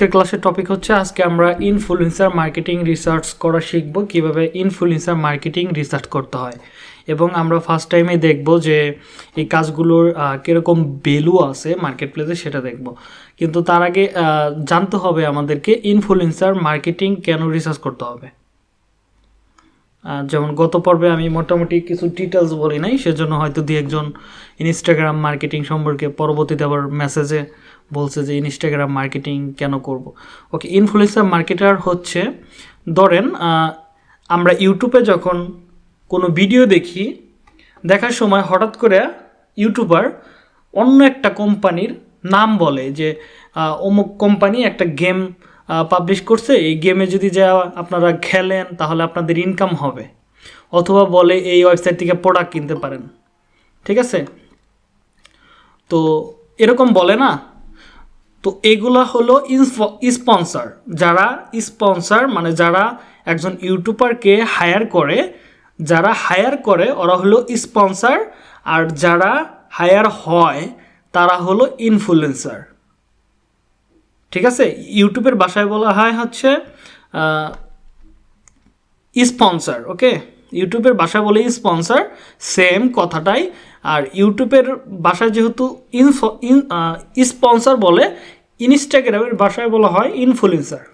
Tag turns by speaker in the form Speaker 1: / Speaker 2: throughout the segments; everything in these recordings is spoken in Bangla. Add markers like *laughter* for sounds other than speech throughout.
Speaker 1: আজকের ক্লাসের টপিক হচ্ছে, আজকে আমরা ইনফ্লুয়েন্সার মার্কেটিং রিসার্চ করা শিখব, কীভাবে ইনফ্লুয়েন্সার মার্কেটিং রিসার্চ করতে হয়। এবং আমরা ফার্স্ট টাইমে দেখব যে এই কাজগুলোর কীরকম ভ্যালু আছে মার্কেট প্লেসে সেটা দেখব। কিন্তু তার আগে জানতে হবে আমাদেরকে ইনফ্লুয়েন্সার মার্কেটিং কেন রিসার্চ করতে হবে। যেমন গত পর্বে আমি মোটামুটি কিছু ডিটেলস বলি নাই, সেজন্য হয়তো দু একজন ইনস্টাগ্রাম মার্কেটিং সম্পর্কে পরবর্তীতে আবার মেসেজে বলছে যে ইনস্টাগ্রাম মার্কেটিং কেন করব? ওকে ইনফ্লুয়েন্সার মার্কেটার হচ্ছে, ধরেন আমরা ইউটিউবে যখন কোনো ভিডিও দেখি, দেখার সময় হঠাৎ করে ইউটিউবার অন্য একটা কোম্পানির নাম বলে যে অমুক কোম্পানি একটা গেম পাবলিশ করছে, এই গেমে যদি যা আপনারা খেলেন, তাহলে আপনাদের ইনকাম হবে। অথবা বলে এই ওয়েবসাইট থেকে প্রোডাক্ট কিনতে পারেন। ঠিক আছে? তো এরকম বলে না? তো এগুলা হলো স্পন্সর। যারা স্পন্সর মানে যারা একজন ইউটিউবারকে হায়ার করে, যারা হায়ার করে, ওরা হলো স্পন্সর, আর যারা হায়ার হয়, তারা হলো ইনফ্লুয়েন্সার। ঠিক আছে? ইউটিউবের ভাষায় বলা হয় হচ্ছে স্পন্সর, ওকে? ইউটিউবের ভাষা বলে স্পন্সর, সেম কথাটাই আর ইউটিউবের ভাষায় যেহেতু ইনফো স্পন্সর বলে, ইনস্টাগ্রামের ভাষায় বলা হয় ইনফ্লুয়েন্সার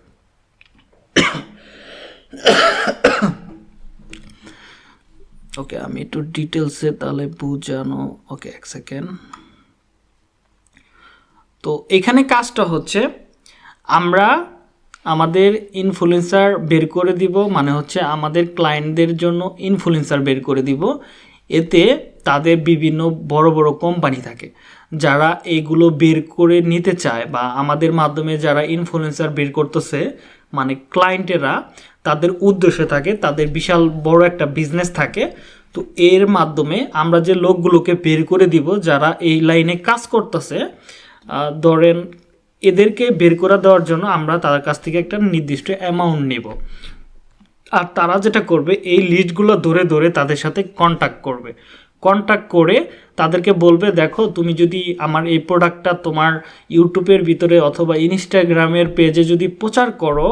Speaker 1: ওকে, আমি একটু ডিটেলসে তাহলে বুঝানো, ওকে, এক সেকেন্ড তো এখানে কাজটা হচ্ছে, আমরা আমাদের ইনফ্লুয়েন্সার বের করে দিব মানে হচ্ছে আমাদের ক্লায়েন্টদের জন্য ইনফ্লুয়েন্সার বের করে দিব। এতে তাদের বিভিন্ন বড় বড় কোম্পানি থাকে। যারা এইগুলো বের করে নিতে চায় বা আমাদের মাধ্যমে যারা ইনফ্লুয়েন্সার বের করতেছে মানে ক্লায়েন্টেরা তাদের উদ্দেশ্য থাকে, তাদের বিশাল বড় একটা বিজনেস থাকে। তো এর মাধ্যমে আমরা যে লোকগুলোকে বের করে দিব, যারা এই লাইনে কাজ করতেছে ধরেন এদেরকে বের করে দেওয়ার জন্য আমরা তাদের কাছ থেকে একটা নির্দিষ্ট অ্যামাউন্ট নেব। আর তারা যেটা করবে, এই লিস্টগুলো ধরে ধরে তাদের সাথে কন্ট্যাক্ট করবে। কন্ট্যাক্ট করে তাদেরকে বলবে, দেখো, তুমি যদি আমার এই প্রোডাক্টটা তোমার ইউটিউবের ভিতরে অথবা ইনস্টাগ্রামের পেজে যদি প্রচার করো,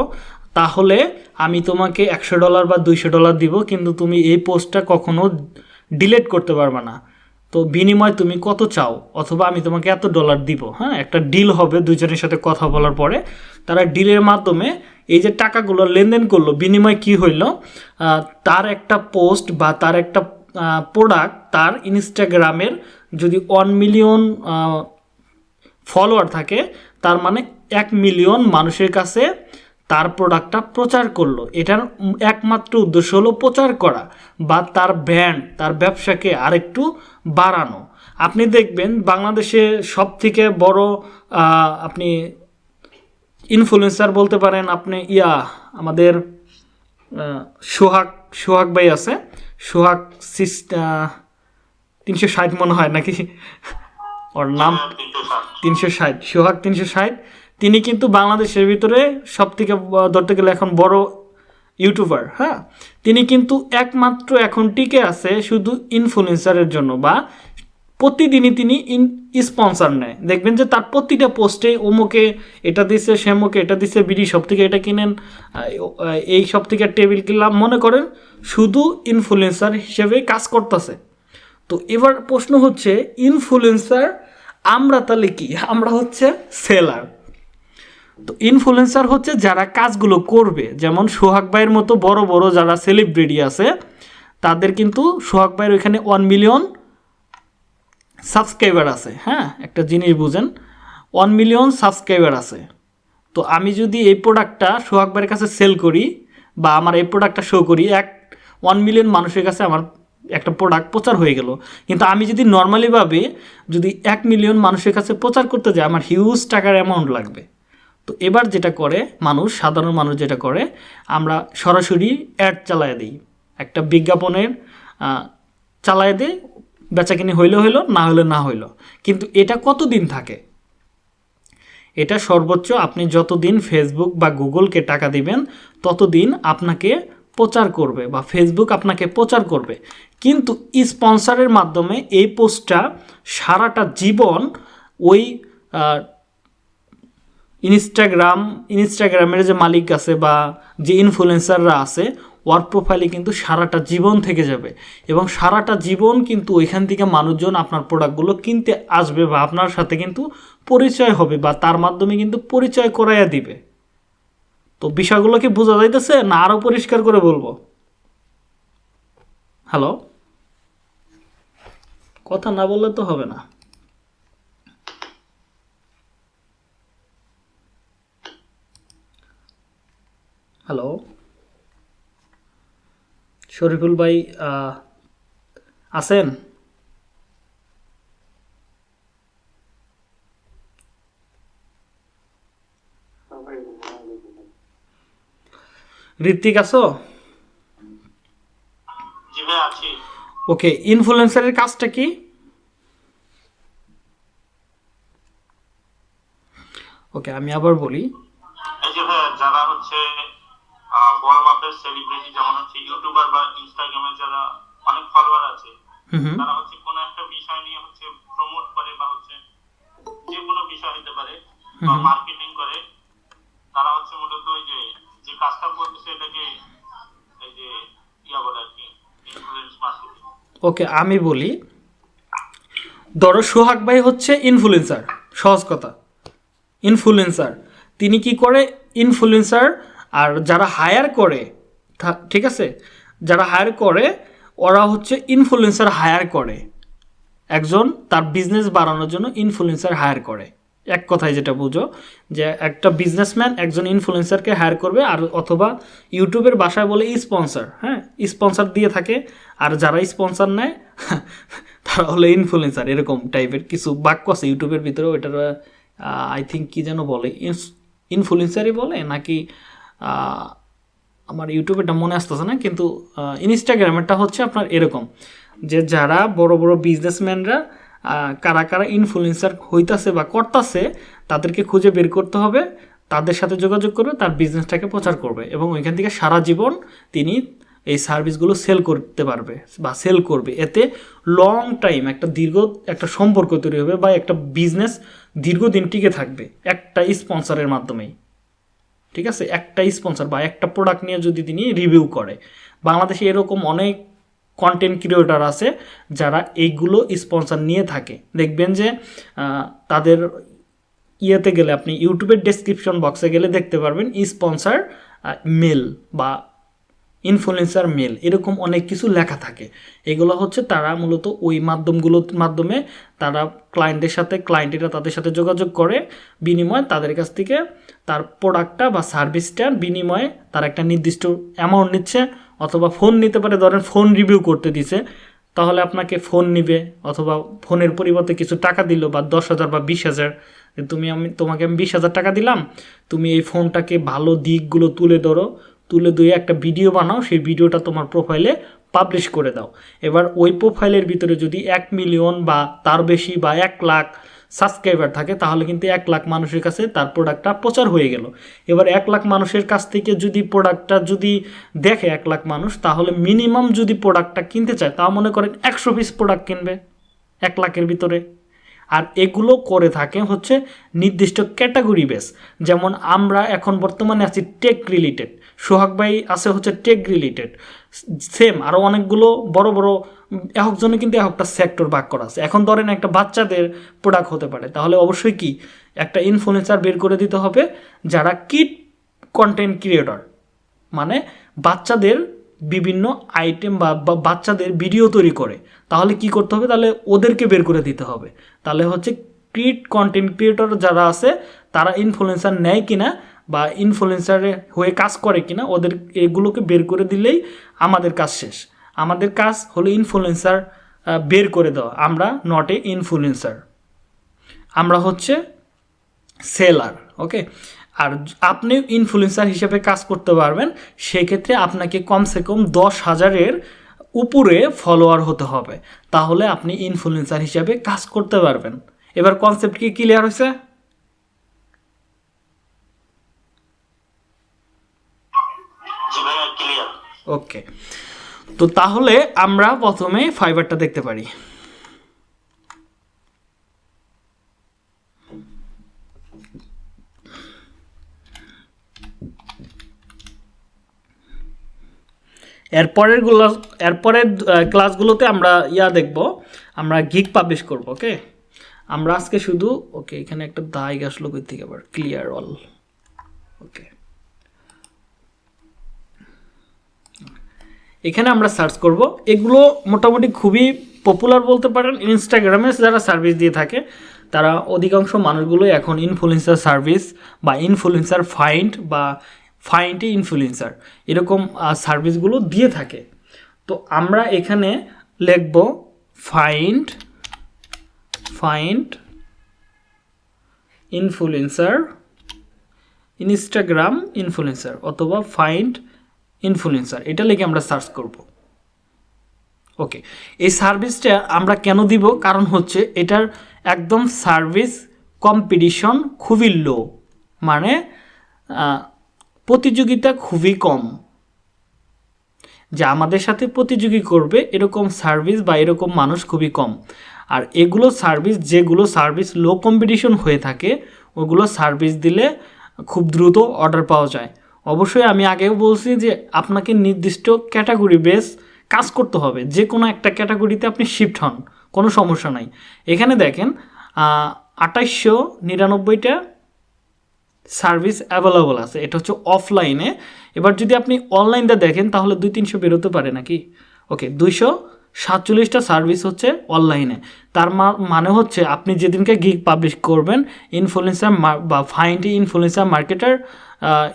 Speaker 1: তাহলে আমি তোমাকে একশো ডলার বা দুইশো ডলার দিব, কিন্তু তুমি এই পোস্টটা কখনো ডিলেট করতে পারবে না। তো বিনিময় তুমি কত চাও? অথবা আমি তোমাকে এত ডলার দিব। হ্যাঁ একটা ডিল হবে দুজনের সাথে কথা বলার পরে। তারা ডিলের মাধ্যমে এই যে টাকাগুলো লেনদেন করল, বিনিময় কি হইল? তার একটা পোস্ট বা তার একটা প্রোডাক্ট তার ইনস্টাগ্রামের যদি ওয়ান মিলিয়ন ফলোয়ার থাকে, তার মানে এক মিলিয়ন মানুষের কাছে তার প্রোডাক্টটা প্রচার করল। এটার একমাত্র উদ্দেশ্য হলো প্রচার করা বা তার ব্র্যান্ড তার ব্যবসাকে আরেকটু বাড়ানো। আপনি দেখবেন বাংলাদেশে সব থেকে বড় আপনি ইনফ্লুয়েন্সার বলতে পারেন, আপনি ইয়া, আমাদের সোহাগ সোহাগ ভাই আছে। সোহাগ তিনশো ষাট মনে হয় নাকি? ওর নাম? তিনশো ষাট। সোহাগ তিনশো ষাট। তিনি কিন্তু বাংলাদেশের ভিতরে সব থেকে ধরতে গেলে এখন বড় ইউটিউবার হ্যাঁ? তিনি কিন্তু একমাত্র এখন টিকে আছে শুধু ইনফ্লুয়েন্সারের জন্য বা প্রতিদিনই তিনি ইন স্পন্সর নেয়। দেখবেন যে তার প্রতিটা পোস্টে অমুকে এটা দিছে, শ্যামুকে এটা দিছে, বিডি সব থেকে এটা কিনেন এই সব থেকে টেবিল কিনলাম। মনে করেন শুধু ইনফ্লুয়েন্সার হিসেবে কাজ করতেছে। তো এবার প্রশ্ন হচ্ছে ইনফ্লুয়েন্সার আমরা তাহলে কি? আমরা হচ্ছে সেলার তো ইনফ্লুয়েন্সার হচ্ছে যারা কাজগুলো করবে। যেমন সোহাগ ভাইয়ের মতো বড় বড় যারা সেলিব্রিটি আছে, তাদের কিন্তু সোহাগ ভাইয়ের ওইখানে ওয়ান মিলিয়ন সাবস্ক্রাইবার আছে হ্যাঁ? একটা জিনিস বুঝেন ওয়ান মিলিয়ন সাবস্ক্রাইবার আছে। তো আমি যদি এই প্রোডাক্টটা সোহাগ ভাইয়ের কাছে সেল করি বা আমার এই প্রোডাক্টটা শো করি, এক ওয়ান মিলিয়ন মানুষের কাছে আমার একটা প্রোডাক্ট প্রচার হয়ে গেল। কিন্তু আমি যদি নর্মালিভাবে যদি এক মিলিয়ন মানুষের কাছে প্রচার করতে যাই, আমার হিউজ টাকার অ্যামাউন্ট লাগবে। তো এবার যেটা করে মানুষ, সাধারণ মানুষ যেটা করে, আমরা সরাসরি অ্যাড চালায় দিই। একটা বিজ্ঞাপনের চালায় দিই বেচাকিনি হইলে হইল, না হলে না হইল। কিন্তু এটা কতদিন থাকে? এটা সর্বোচ্চ আপনি যতদিন ফেসবুক বা গুগলকে টাকা দিবেন, ততদিন আপনাকে প্রচার করবে বা ফেসবুক আপনাকে প্রচার করবে। কিন্তু স্পন্সরের মাধ্যমে এই পোস্টটা সারাটা জীবন ওই ইনস্টাগ্রাম ইনস্টাগ্রামের যে মালিক আছে বা যে ইনফ্লুয়েন্সাররা আছে ওয়ার্ক প্রোফাইলে কিন্তু সারাটা জীবন থেকে যাবে এবং সারাটা জীবন কিন্তু ওইখান থেকে মানুষজন আপনার প্রোডাক্টগুলো কিনতে আসবে বা আপনার সাথে কিন্তু পরিচয় হবে বা তার মাধ্যমে কিন্তু পরিচয় করাইয়া দিবে। তো বিষয়গুলো কি বোঝা যাইতেছে না আরও পরিষ্কার করে বলব? হ্যালো কথা না বললে তো হবে না। হ্যালো শরীফুল ভাই আছেন? ঋত্বিক আছি? ওকে ইনফ্লুয়েন্সারের কাজটা কি? ওকে আমি আবার বলি
Speaker 2: এই যে ভাই যারা হচ্ছে আহ, বড় মাপের সেলিব্রিটি যেমন হচ্ছে ইউটিউবার বা ইনস্টাগ্রামে যারা অনেক ফলোয়ার আছে তারা হচ্ছে কোনো একটা বিষয় নিয়ে হচ্ছে প্রমোট করে বা হচ্ছে যে কোনো বিষয় হতে পারে বা মার্কেটিং করে তারা হচ্ছে মূলত ওই যে যে কাজটা করতেছে এটাকে এই যে ইয়া বলে আর কি ইনফ্লুয়েন্স মার্কেটিং
Speaker 1: ওকে আমি বলি ধরো সোহাগ ভাই হচ্ছে ইনফ্লুয়েন্সার সহজ কথা। ইনফ্লুয়েন্সার তিনি কি করে? ইনফ্লুয়েন্সার আর যারা হায়ার করে ঠিক আছে? যারা হায়ার করে, ওরা হচ্ছে ইনফ্লুয়েন্সার হায়ার করে। একজন তার বিজনেস বাড়ানোর জন্য ইনফ্লুয়েন্সার হায়ার করে। এক কথায় যেটা বুঝো, যে একটা বিজনেসম্যান একজন ইনফ্লুয়েন্সারকে হায়ার করবে আর অথবা ইউটিউবের বাসায় বলে স্পন্সর হ্যাঁ? স্পন্সর দিয়ে থাকে, আর যারা স্পন্সর নেয়, *laughs* তারা হলো ইনফ্লুয়েন্সার এরকম টাইপের কিছু বাক্য আছে ইউটিউবের ভিতরেও, ওইটার আই থিঙ্ক কী যেন বলে ইনফ্লুয়েন্সারই বলে নাকি আমার ইউটিউবেরটা মনে আসতেছে না, কিন্তু ইনস্টাগ্রামেরটা হচ্ছে আপনার এরকম, যে যারা বড় বড় বিজনেসম্যানরা কারা কারা ইনফ্লুয়েন্সার হইতাছে বা করতাছে, তাদেরকে খুঁজে বের করতে হবে, তাদের সাথে যোগাযোগ করবে, তার বিজনেসটাকে প্রচার করবে এবং ওইখান থেকে সারা জীবন তিনি এই সার্ভিসগুলো সেল করতে পারবে বা সেল করবে। এতে লং টাইম একটা দীর্ঘ, একটা সম্পর্ক তৈরি হবে বা একটা বিজনেস দীর্ঘদিন টিকে থাকবে, একটা স্পন্সরের মাধ্যমেই। ঠিক আছে? একটা স্পন্সর বা একটা প্রোডাক্ট নিয়ে যদি তিনি রিভিউ করে। বাংলাদেশে এরকম অনেক কন্টেন্ট ক্রিয়েটার আছে যারা এইগুলো স্পন্সর নিয়ে থাকে। দেখবেন যে তাদের ইয়েতে গেলে আপনি ইউটিউবের ডেসক্রিপশন বক্সে গেলে দেখতে পারবেন স্পন্সার মেল বা ইনফ্লুয়েন্সার মেল এরকম অনেক কিছু লেখা থাকে। এগুলো হচ্ছে তারা মূলত ওই মাধ্যমগুলোর মাধ্যমে তারা ক্লায়েন্টের সাথে ক্লায়েন্টেরা তাদের সাথে যোগাযোগ করে, বিনিময়ে তাদের কাছ থেকে তার প্রোডাক্টটা বা সার্ভিসটার বিনিময়ে তার একটা নির্দিষ্ট অ্যামাউন্ট নিচ্ছে, অথবা ফোন নিতে পারে, ধরেন ফোন রিভিউ করতে দিছে, তাহলে আপনাকে ফোন নিবে, অথবা ফোনের পরিবর্তে কিছু টাকা দিল, বা দশ হাজার বা বিশ হাজার তুমি আমি, তোমাকে আমি বিশ হাজার টাকা দিলাম, তুমি এই ফোনটাকে ভালো দিকগুলো তুলে ধরো তুলে দিয়ে একটা ভিডিও বানাও, সেই ভিডিওটা তোমার প্রোফাইলে পাবলিশ করে দাও। এবার ওই প্রোফাইলের ভিতরে যদি এক মিলিয়ন বা তার বেশি বা এক লাখ সাবস্ক্রাইবার থাকে, তাহলে কিন্তু এক লাখ মানুষের কাছে তার প্রোডাক্টটা প্রচার হয়ে গেল। এবার এক লাখ মানুষের কাছ থেকে যদি প্রোডাক্টটা যদি দেখে এক লাখ মানুষ, তাহলে মিনিমাম যদি প্রোডাক্টটা কিনতে চায় তা মনে করেন একশো পিস প্রোডাক্ট কিনবে এক লাখের ভিতরে। আর এগুলো করে থাকে হচ্ছে নির্দিষ্ট ক্যাটাগরি বেস যেমন আমরা এখন বর্তমানে আছি টেক রিলেটেড সোহাগ ভাই আছে হচ্ছে টেক রিলেটেড সেম আরও অনেকগুলো বড় বড় একজনে কিন্তু একটা সেক্টর ভাগ করা আছে। এখন ধরেন একটা বাচ্চাদের প্রোডাক্ট হতে পারে, তাহলে অবশ্যই কি? একটা ইনফ্লুয়েন্সার বের করে দিতে হবে যারা কিট কন্টেন্ট ক্রিয়েটর মানে বাচ্চাদের বিভিন্ন আইটেম বা বাচ্চাদের ভিডিও তৈরি করে। তাহলে কি করতে হবে? তাহলে ওদেরকে বের করে দিতে হবে। তাহলে হচ্ছে ক্রিয়েট কন্টেন্ট ক্রিয়েটর যারা আছে, তারা ইনফ্লুয়েন্সার নেয় কিনা বা ইনফ্লুয়েন্সারে হয়ে কাজ করে কিনা, ওদের এগুলোকে বের করে দিলেই আমাদের কাজ শেষ। আমাদের কাজ হলো ইনফ্লুয়েন্সার বের করে দেওয়া। আমরা নট এ ইনফ্লুয়েন্সার আমরা হচ্ছে সেলার ওকে আর আপনি ইনফ্লুয়েন্সার হিসেবে কাজ করতে পারবেন, সেক্ষেত্রে আপনাকে কমসে কম দশ হাজারের উপরে ফলোয়ার হতে হবে। তাহলে আপনি ইনফ্লুয়েন্সার হিসেবে কাজ করতে পারবেন। এবার কনসেপ্ট কি ক্লিয়ার হয়েছে? ওকে তো তাহলে আমরা প্রথমে ফাইবারটা দেখতে পারি। এরপরেরগুলো এরপরের ক্লাসগুলোতে আমরা ইয়া দেখব, আমরা গিক পাবলিশ করব ওকে আমরা আজকে শুধু ওকে এখানে একটা দায় আসলো কই থেকে আবার? ক্লিয়ার অল ওকে এখানে আমরা সার্চ করব। এগুলো মোটামুটি খুবই পপুলার বলতে পারেন। ইনস্টাগ্রামে যারা সার্ভিস দিয়ে থাকে, তারা অধিকাংশ মানুষগুলোই এখন ইনফ্লুয়েন্সার সার্ভিস বা ইনফ্লুয়েন্সার ফাইন্ড বা ফাইন্ডে ইনফ্লুয়েন্সার এরকম সার্ভিসগুলো দিয়ে থাকে। তো আমরা এখানে লিখব find find influencer Instagram influencer অথবা ফাইন্ড ইনফ্লুয়েন্সার এটা লিখে আমরা সার্চ করব। ওকে এই সার্ভিসটা আমরা কেন দিব? কারণ হচ্ছে এটার একদম সার্ভিস কম্পিটিশন খুবই লো মানে প্রতিযোগিতা খুবই কম। যা আমাদের সাথে প্রতিযোগী করবে, এরকম সার্ভিস বা এরকম মানুষ খুবই কম। আর এগুলো সার্ভিস যেগুলো সার্ভিস লো কম্পিটিশন হয়ে থাকে, ওগুলো সার্ভিস দিলে খুব দ্রুত অর্ডার পাওয়া যায়। অবশ্যই আমি আগেও বলছি যে আপনাকে নির্দিষ্ট ক্যাটাগরি বেস কাজ করতে হবে। যে কোনো একটা ক্যাটাগরিতে আপনি শিফট হন, কোনো সমস্যা নাই। এখানে দেখেন আঠাইশশো নিরানব্বইটা সার্ভিস অ্যাভেলেবল আছে। এটা হচ্ছে অফলাইনে। এবার যদি আপনি অনলাইনটা দেখেন, তাহলে দুই তিনশো বেরোতে পারে নাকি? ওকে, দুইশো সাতচল্লিশটা সার্ভিস হচ্ছে অনলাইনে। তার মানে হচ্ছে আপনি যেদিনকে গিগ পাবলিশ করবেন, ইনফ্লুয়েন্সার বা ফাইন্ড ইনফ্লুয়েন্সার মার্কেটার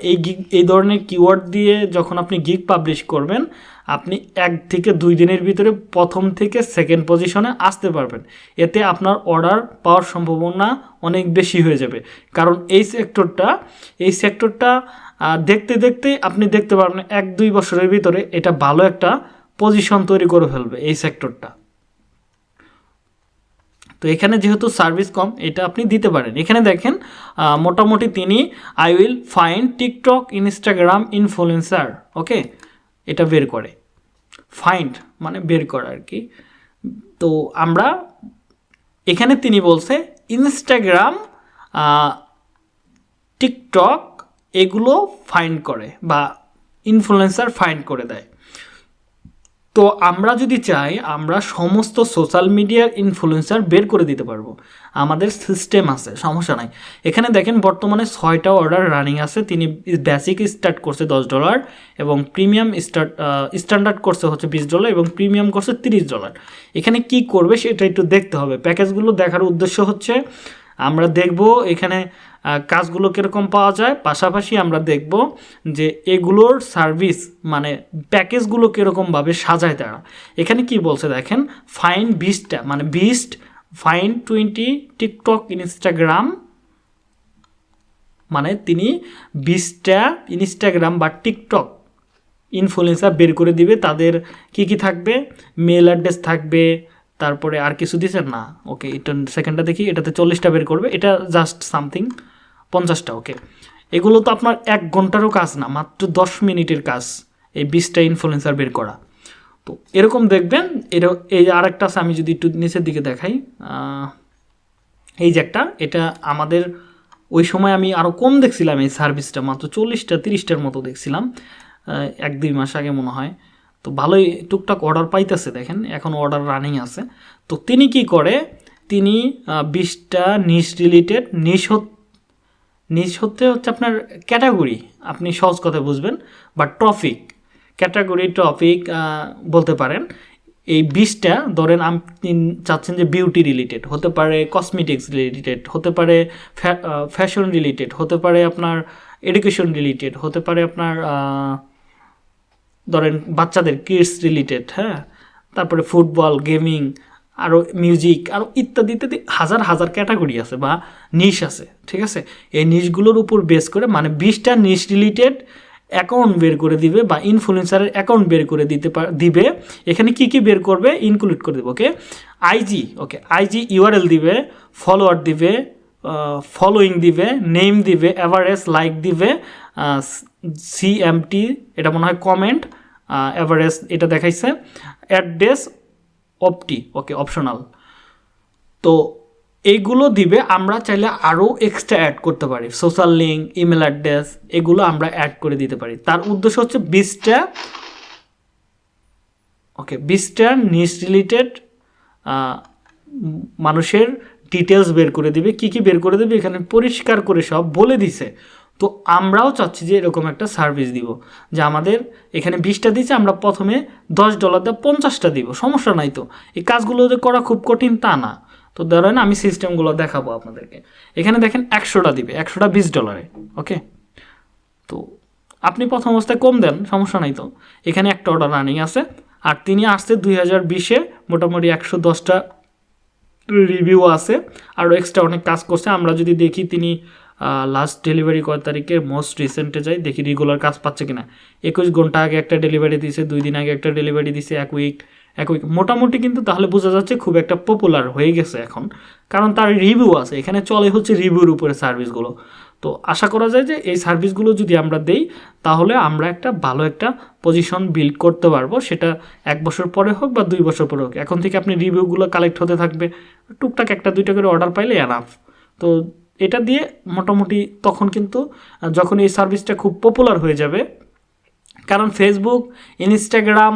Speaker 1: এই গিগ এই ধরনের কিওয়ার্ড দিয়ে যখন আপনি গিগ পাবলিশ করবেন, আপনি এক থেকে দুই দিনের ভিতরে প্রথম থেকে সেকেন্ড পজিশনে আসতে পারবেন। এতে আপনার অর্ডার পাওয়ার সম্ভাবনা অনেক বেশি হয়ে যাবে। কারণ এই সেক্টরটা এই সেক্টরটা দেখতে দেখতে আপনি দেখতে পারবেন এক দুই বছরের ভিতরে এটা ভালো একটা পজিশন তৈরি করে ফেলবে এই সেক্টরটা তো এখানে যেহেতু সার্ভিস কম, এটা আপনি দিতে পারেন। এখানে দেখেন মোটামুটি তিনি I will find TikTok Instagram influencer okay? এটা বের করে। ফাইন্ড মানে বের করা আর কি। তো আমরা এখানে তিনি বলছে ইনস্টাগ্রাম টিকটক এগুলো ফাইন্ড করে বা ইনফ্লুয়েন্সার ফাইন্ড করে দেয়। তো আমরা যদি চাই, আমরা সমস্ত সোশ্যাল মিডিয়ার ইনফ্লুয়েন্সার বের করে দিতে পারব। আমাদের সিস্টেম আছে, সমস্যা নাই। এখানে দেখেন বর্তমানে ছয়টা অর্ডার রানিং আছে, তিনি বেসিক স্টার্ট করছে দশ ডলার এবং প্রিমিয়াম স্টার্ট স্ট্যান্ডার্ড করছে হচ্ছে বিশ ডলার এবং প্রিমিয়াম করছে তিরিশ ডলার এখানে কি করবে সেটা একটু দেখতে হবে। প্যাকেজগুলো দেখার উদ্দেশ্য হচ্ছে, আমরা দেখব এখানে কাজগুলো কীরকম পাওয়া যায়? পাশাপাশি আমরা দেখব যে এগুলোর সার্ভিস মানে প্যাকেজগুলো কীরকমভাবে সাজায় তারা। এখানে কি বলছে দেখেন, ফাইন বিশটা মানে beast, fine twenty, TikTok, Instagram মানে তিনি বিশটা ইনস্টাগ্রাম বা টিকটক ইনফ্লুয়েন্সার বের করে দিবে। তাদের কি কি থাকবে? মেল অ্যাড্রেস থাকবে, তারপরে আর কিছু দিছেন না। ওকে, এটা সেকেন্ডটা দেখি, এটাতে চল্লিশটা বের করবে। এটা জাস্ট সামথিং পঞ্চাশটা ওকে এগুলো তো আপনার এক ঘন্টারও কাজ না, মাত্র দশ মিনিটের কাজ এই বিশটা ইনফ্লুয়েন্সার বের করা। তো এরকম দেখবেন, এর, এই আরেকটা আছে, আমি যদি একটু নিচের দিকে দেখাই এই যে একটা, এটা আমাদের, ওই সময় আমি আরও কম দেখছিলাম এই সার্ভিসটা মাত্র চল্লিশটা, তিরিশটার মতো দেখছিলাম এক দুই মাস আগে মনে হয়। তো ভালোই টুকটাক অর্ডার পাইতেছে, দেখেন, এখন অর্ডার রানিং আছে। তো তিনি কি করে, তিনি বিশটা নিশ রিলেটেড নিশ নিশ হতে হচ্ছে আপনার ক্যাটাগরি, আপনি সহজ কথা বুঝবেন বা টপিক ক্যাটাগরি টপিক বলতে পারেন, এই বিশটা, ধরেন আপনি চাচ্ছেন যে বিউটি রিলেটেড হতে পারে কসমেটিক্স রিলেটেড হতে পারে ফ্যাশন রিলেটেড হতে পারে আপনার এডুকেশন রিলেটেড হতে পারে আপনার ধরেন বাচ্চাদের কিডস রিলেটেড হ্যাঁ? তারপরে ফুটবল গেমিং আরও মিউজিক আরও ইত্যাদি ইত্যাদি হাজার হাজার ক্যাটাগরি আছে বা নিশ আছে, ঠিক আছে? এই নিশগুলোর উপর বেস করে মানে বিশটা নিশ রিলেটেড অ্যাকাউন্ট বের করে দিবে বা ইনফ্লুয়েন্সারের অ্যাকাউন্ট বের করে দিতে দিবে। এখানে কি কি বের করবে? ইনক্লুড করে দেবে okay IG okay IG URL দিবে ফলোয়ার দিবে ফলোয়িং দিবে নেম দিবে অ্যাভারেজ লাইক দিবে সিএমটি এটা মনে হয় কমেন্ট অ্যাভারেজ এটা দেখাইছে অ্যাড্রেস অপটি ওকে অপশনাল তো এইগুলো দিবে, আমরা চাইলে আরও এক্সট্রা অ্যাড করতে পারি। সোশ্যাল লিঙ্ক ইমেল অ্যাড্রেস এগুলো আমরা অ্যাড করে দিতে পারি। তার উদ্দেশ্য হচ্ছে বিশটা ওকে বিশটা নিউজ রিলেটেড মানুষের ডিটেলস বের করে দিবে। কি কি বের করে দেবে? এখানে পরিষ্কার করে সব বলে দিছে। তো আমরাও চাচ্ছি যে এরকম একটা সার্ভিস দিব, যে আমাদের এখানে বিশটা দিচ্ছে আমরা প্রথমে দশ ডলার দিয়ে পঞ্চাশটা দিব, সমস্যা নাই তো। এই কাজগুলো যে করা খুব কঠিন, তা না। তো ধরেন আমি সিস্টেমগুলো দেখাবো আপনাদেরকে। এখানে দেখেন একশোটা দিবে, একশোটা বিশ ডলারে ওকে তো আপনি প্রথম অবস্থায় কম দেন, সমস্যা নাই তো। এখানে একটা অর্ডার রানিং আছে, আর তিনি আসছে দুই হাজার বিশে, মোটামুটি একশো দশটা রিভিউ আছে আরও এক্সট্রা অনেক কাজ করছে। আমরা যদি দেখি তিনি লাস্ট ডেলিভারি কয় তারিখে? মোস্ট রিসেন্টে যাই, দেখি রেগুলার কাজ পাচ্ছে কিনা। একুশ ঘণ্টা আগে একটা ডেলিভারি দিছে, দুই দিন আগে একটা ডেলিভারি দিছে, এক উইক এক উইক মোটামুটি কিন্তু তাহলে বোঝা যাচ্ছে খুব একটা পপুলার হয়ে গেছে এখন। কারণ তার রিভিউ আছে, এখানে চলে হচ্ছে রিভিউর উপরে সার্ভিসগুলো তো আশা করা যায় যে এই সার্ভিসগুলো যদি আমরা দেই, তাহলে আমরা একটা ভালো একটা পজিশন বিল্ড করতে পারব। সেটা এক বছর পরে হোক বা দুই বছর পরে হোক। এখন থেকে আপনি রিভিউগুলো কালেক্ট হতে থাকবে। টুকটাক একটা, দুইটা করে অর্ডার পাইলে এনাফ তো এটা দিয়ে মোটামুটি তখন কিন্তু যখন এই সার্ভিসটা খুব পপুলার হয়ে যাবে, কারণ ফেসবুক ইনস্টাগ্রাম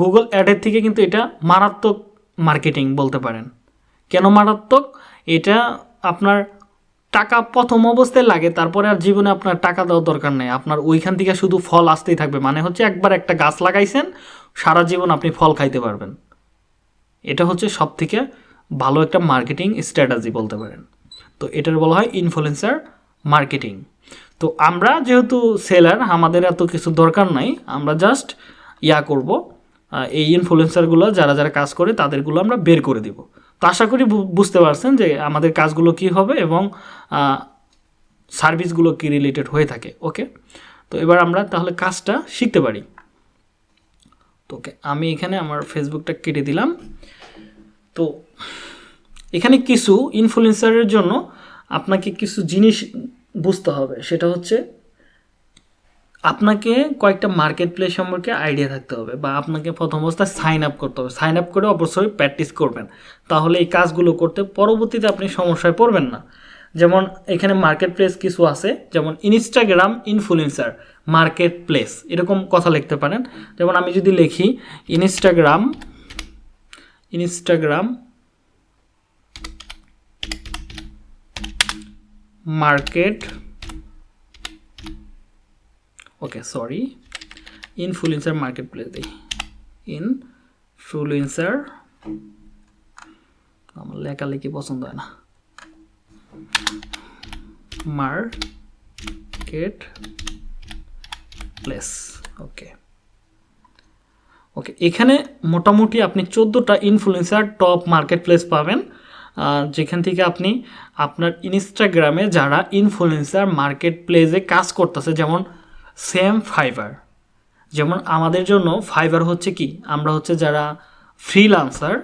Speaker 1: গুগল অ্যাডের থেকে কিন্তু এটা মারাত্মক মার্কেটিং বলতে পারেন। কেন মারাত্মক? এটা আপনার টাকা প্রথম অবস্থায় লাগে, তারপরে আর জীবনে আপনার টাকা দেওয়ার দরকার নেই। আপনার ওইখান থেকে শুধু ফল আসতেই থাকবে মানে হচ্ছে একবার একটা গাছ লাগাইছেন, সারা জীবন আপনি ফল খাইতে পারবেন। এটা হচ্ছে সব থেকে ভালো একটা মার্কেটিং স্ট্র্যাটাজি বলতে পারেন। তো এটার বলা হয় ইনফ্লুয়েন্সার মার্কেটিং তো আমরা যেহেতু সেলার আমাদের এত কিছু দরকার নাই, আমরা জাস্ট ইয়া করব এই ইনফ্লুয়েন্সারগুলো যারা যারা কাজ করে, তাদেরগুলো আমরা বের করে দিব। তো আশা করি বুঝতে পারছেন যে আমাদের কাজগুলো কি হবে এবং সার্ভিসগুলো কি রিলেটেড হয়ে থাকে ওকে তো এবার আমরা তাহলে কাজটা শিখতে পারি। তো ওকে, আমি এখানে আমার ফেসবুকটা কেটে দিলাম। তো এখানে কিছু ইনফ্লুয়েন্সারের জন্য আপনাকে কিছু জিনিস বুঝতে হবে। সেটা হচ্ছে, আপনাকে কয়েকটা মার্কেট প্লেস সম্পর্কে আইডিয়া থাকতে হবে বা আপনাকে প্রথম অবস্থায় সাইন আপ করতে হবে। সাইন আপ করে অবশ্যই প্র্যাকটিস করবেন। তাহলে এই কাজগুলো করতে পরবর্তীতে আপনি সমস্যায় পড়বেন না। যেমন এখানে মার্কেট প্লেস কিছু আছে, যেমন ইনস্টাগ্রাম ইনফ্লুয়েন্সার মার্কেট প্লেস এরকম কথা লিখতে পারেন। যেমন আমি যদি লিখি Instagram Instagram okay sorry influencer marketplace দিই। ইনফ্লুয়েন্সার আমার লেখালেখি পছন্দ হয় না। Market place okay. ওকে, এখানে মোটামুটি আপনি চোদ্দোটা ইনফ্লুয়েন্সার টপ মার্কেট প্লেস পাবেন। যেখান থেকে আপনি আপনার ইনস্টাগ্রামে যারা ইনফ্লুয়েন্সার মার্কেট প্লেসে কাজ করতেছে, যেমন সেম ফাইবার যেমন আমাদের জন্য ফাইবার হচ্ছে কি? আমরা হচ্ছে যারা ফ্রিলান্সার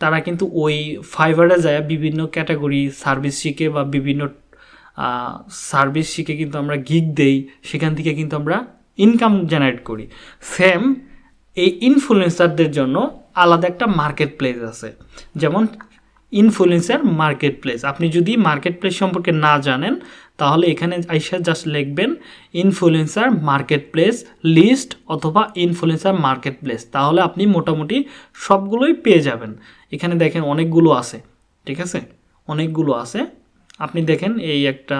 Speaker 1: তারা কিন্তু ওই ফাইবারে যায় বিভিন্ন ক্যাটাগরি সার্ভিস শিখে বা বিভিন্ন সার্ভিস শিখে কিন্তু আমরা গিগ দেই, সেখান থেকে কিন্তু আমরা ইনকাম জেনারেট করি। সেম এই ইনফ্লুয়েন্সারদের জন্য আলাদা একটা মার্কেট প্লেস আছে। যেমন ইনফ্লুয়েন্সার মার্কেট প্লেস আপনি যদি মার্কেট প্লেস সম্পর্কে না জানেন, তাহলে এখানে আইসা জাস্ট লিখবেন ইনফ্লুয়েন্সার মার্কেট প্লেস লিস্ট অথবা ইনফ্লুয়েন্সার মার্কেট প্লেস তাহলে আপনি মোটামুটি সবগুলোই পেয়ে যাবেন। এখানে দেখেন অনেকগুলো আছে, ঠিক আছে? অনেকগুলো আছে। আপনি দেখেন এই একটা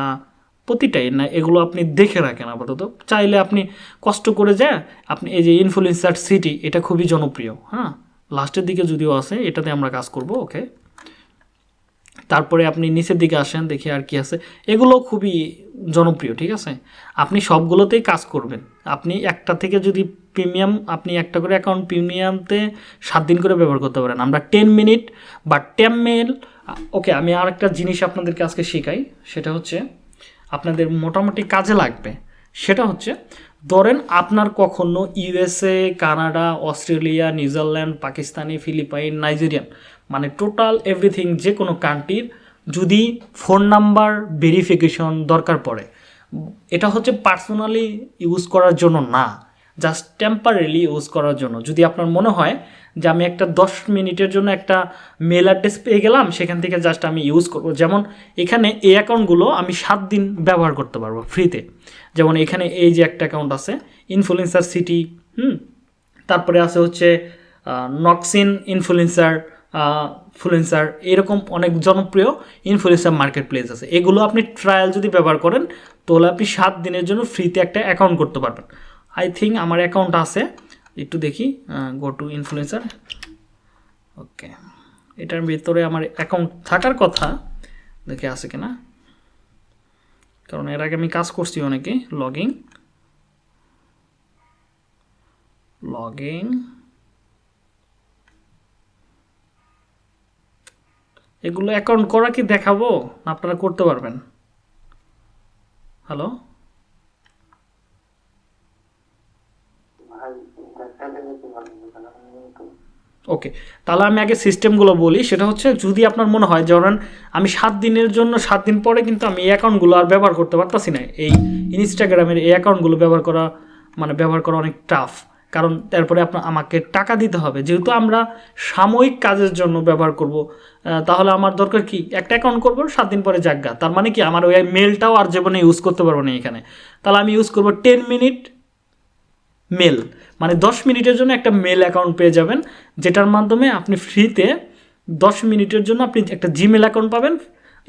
Speaker 1: প্রতিটাই না, এগুলো আপনি দেখে রাখেন আপাতত। চাইলে আপনি কষ্ট করে যায়, আপনি এই যে ইনফ্লুয়েন্সার সিটি এটা খুবই জনপ্রিয়। হ্যাঁ? লাস্টের দিকে যদিও আছে, এটাতে আমরা কাজ করব ওকে তারপরে আপনি নিচের দিকে আসেন, দেখি আর কি আছে। এগুলো খুবই জনপ্রিয়, ঠিক আছে? আপনি সবগুলোতেই কাজ করবেন। আপনি একটা থেকে যদি প্রিমিয়াম, আপনি একটা করে অ্যাকাউন্ট প্রিমিয়ামতে সাত দিন করে ব্যবহার করতে পারেন। আমরা টেন মিনিট বা টেন মেল ওকে আমি আর একটা জিনিস আপনাদেরকে আজকে শেখাই। সেটা হচ্ছে আপনাদের মোটামুটি কাজে লাগবে। সেটা হচ্ছে, ধরেন আপনার কখনো USA Canada, Australia, New Zealand, Pakistani, Philippine, Nigerian মানে টোটাল এভরিথিং যে কোনো কান্ট্রির যদি ফোন নাম্বার ভেরিফিকেশন দরকার পড়ে। এটা হচ্ছে পার্সোনালি ইউজ করার জন্য না জাস্ট টেম্পারেলি ইউজ করার জন্য। যদি আপনার মনে হয় যে আমি একটা দশ মিনিটের জন্য একটা মেল অ্যাড্রেস পেয়ে গেলাম, সেখান থেকে জাস্ট আমি ইউজ করব। যেমন এখানে এই অ্যাকাউন্টগুলো আমি সাত দিন ব্যবহার করতে পারব ফ্রিতে যেমন এখানে এই যে একটা অ্যাকাউন্ট আছে ইনফ্লুয়েন্সার সিটি হুম? তারপরে আছে হচ্ছে নক্সিন ইনফ্লুয়েন্সার ফ্লুয়েন্সার এরকম অনেক জনপ্রিয় ইনফ্লুয়েন্সার মার্কেট প্লেস আছে। এগুলো আপনি ট্রায়াল যদি ব্যবহার করেন, তাহলে আপনি সাত দিনের জন্য ফ্রিতে একটা অ্যাকাউন্ট করতে পারবেন। আই থিঙ্ক আমার অ্যাকাউন্ট আছে। একটু দেখি গো টু ইনফ্লুয়েন্সার ওকে এটার ভিতরে আমার অ্যাকাউন্ট থাকার কথা দেখে আছে কিনা? কারণ এর আগে আমি কাজ করছি অনেকে লগিং লগিং এগুলো অ্যাকাউন্ট করা কি দেখাবো? আপনারা করতে পারবেন। হ্যালো ওকে তাহলে আমি আগে সিস্টেমগুলো বলি। সেটা হচ্ছে যদি আপনার মনে হয় ধরেন আমি সাত দিনের জন্য, সাত দিন পরে কিন্তু আমি এই অ্যাকাউন্টগুলো আর ব্যবহার করতে পারতাছি না। এই ইনস্টাগ্রামের এই অ্যাকাউন্টগুলো ব্যবহার করা মানে ব্যবহার করা অনেক টাফ কারণ তারপরে আপনার আমাকে টাকা দিতে হবে। যেহেতু আমরা সাময়িক কাজের জন্য ব্যবহার করব তাহলে আমার দরকার কি? একটা অ্যাকাউন্ট করব, সাত দিন পরে জাগা তার মানে কি? আমার ওই মেলটাও আর জীবনে ইউজ করতে পারব না এখানে। তাহলে আমি ইউজ করব টেন মিনিট মেল মানে দশ মিনিটের জন্য একটা মেল অ্যাকাউন্ট পেয়ে যাবেন, যেটার মাধ্যমে আপনি ফ্রিতে দশ মিনিটের জন্য আপনি একটা জিমেল অ্যাকাউন্ট পাবেন।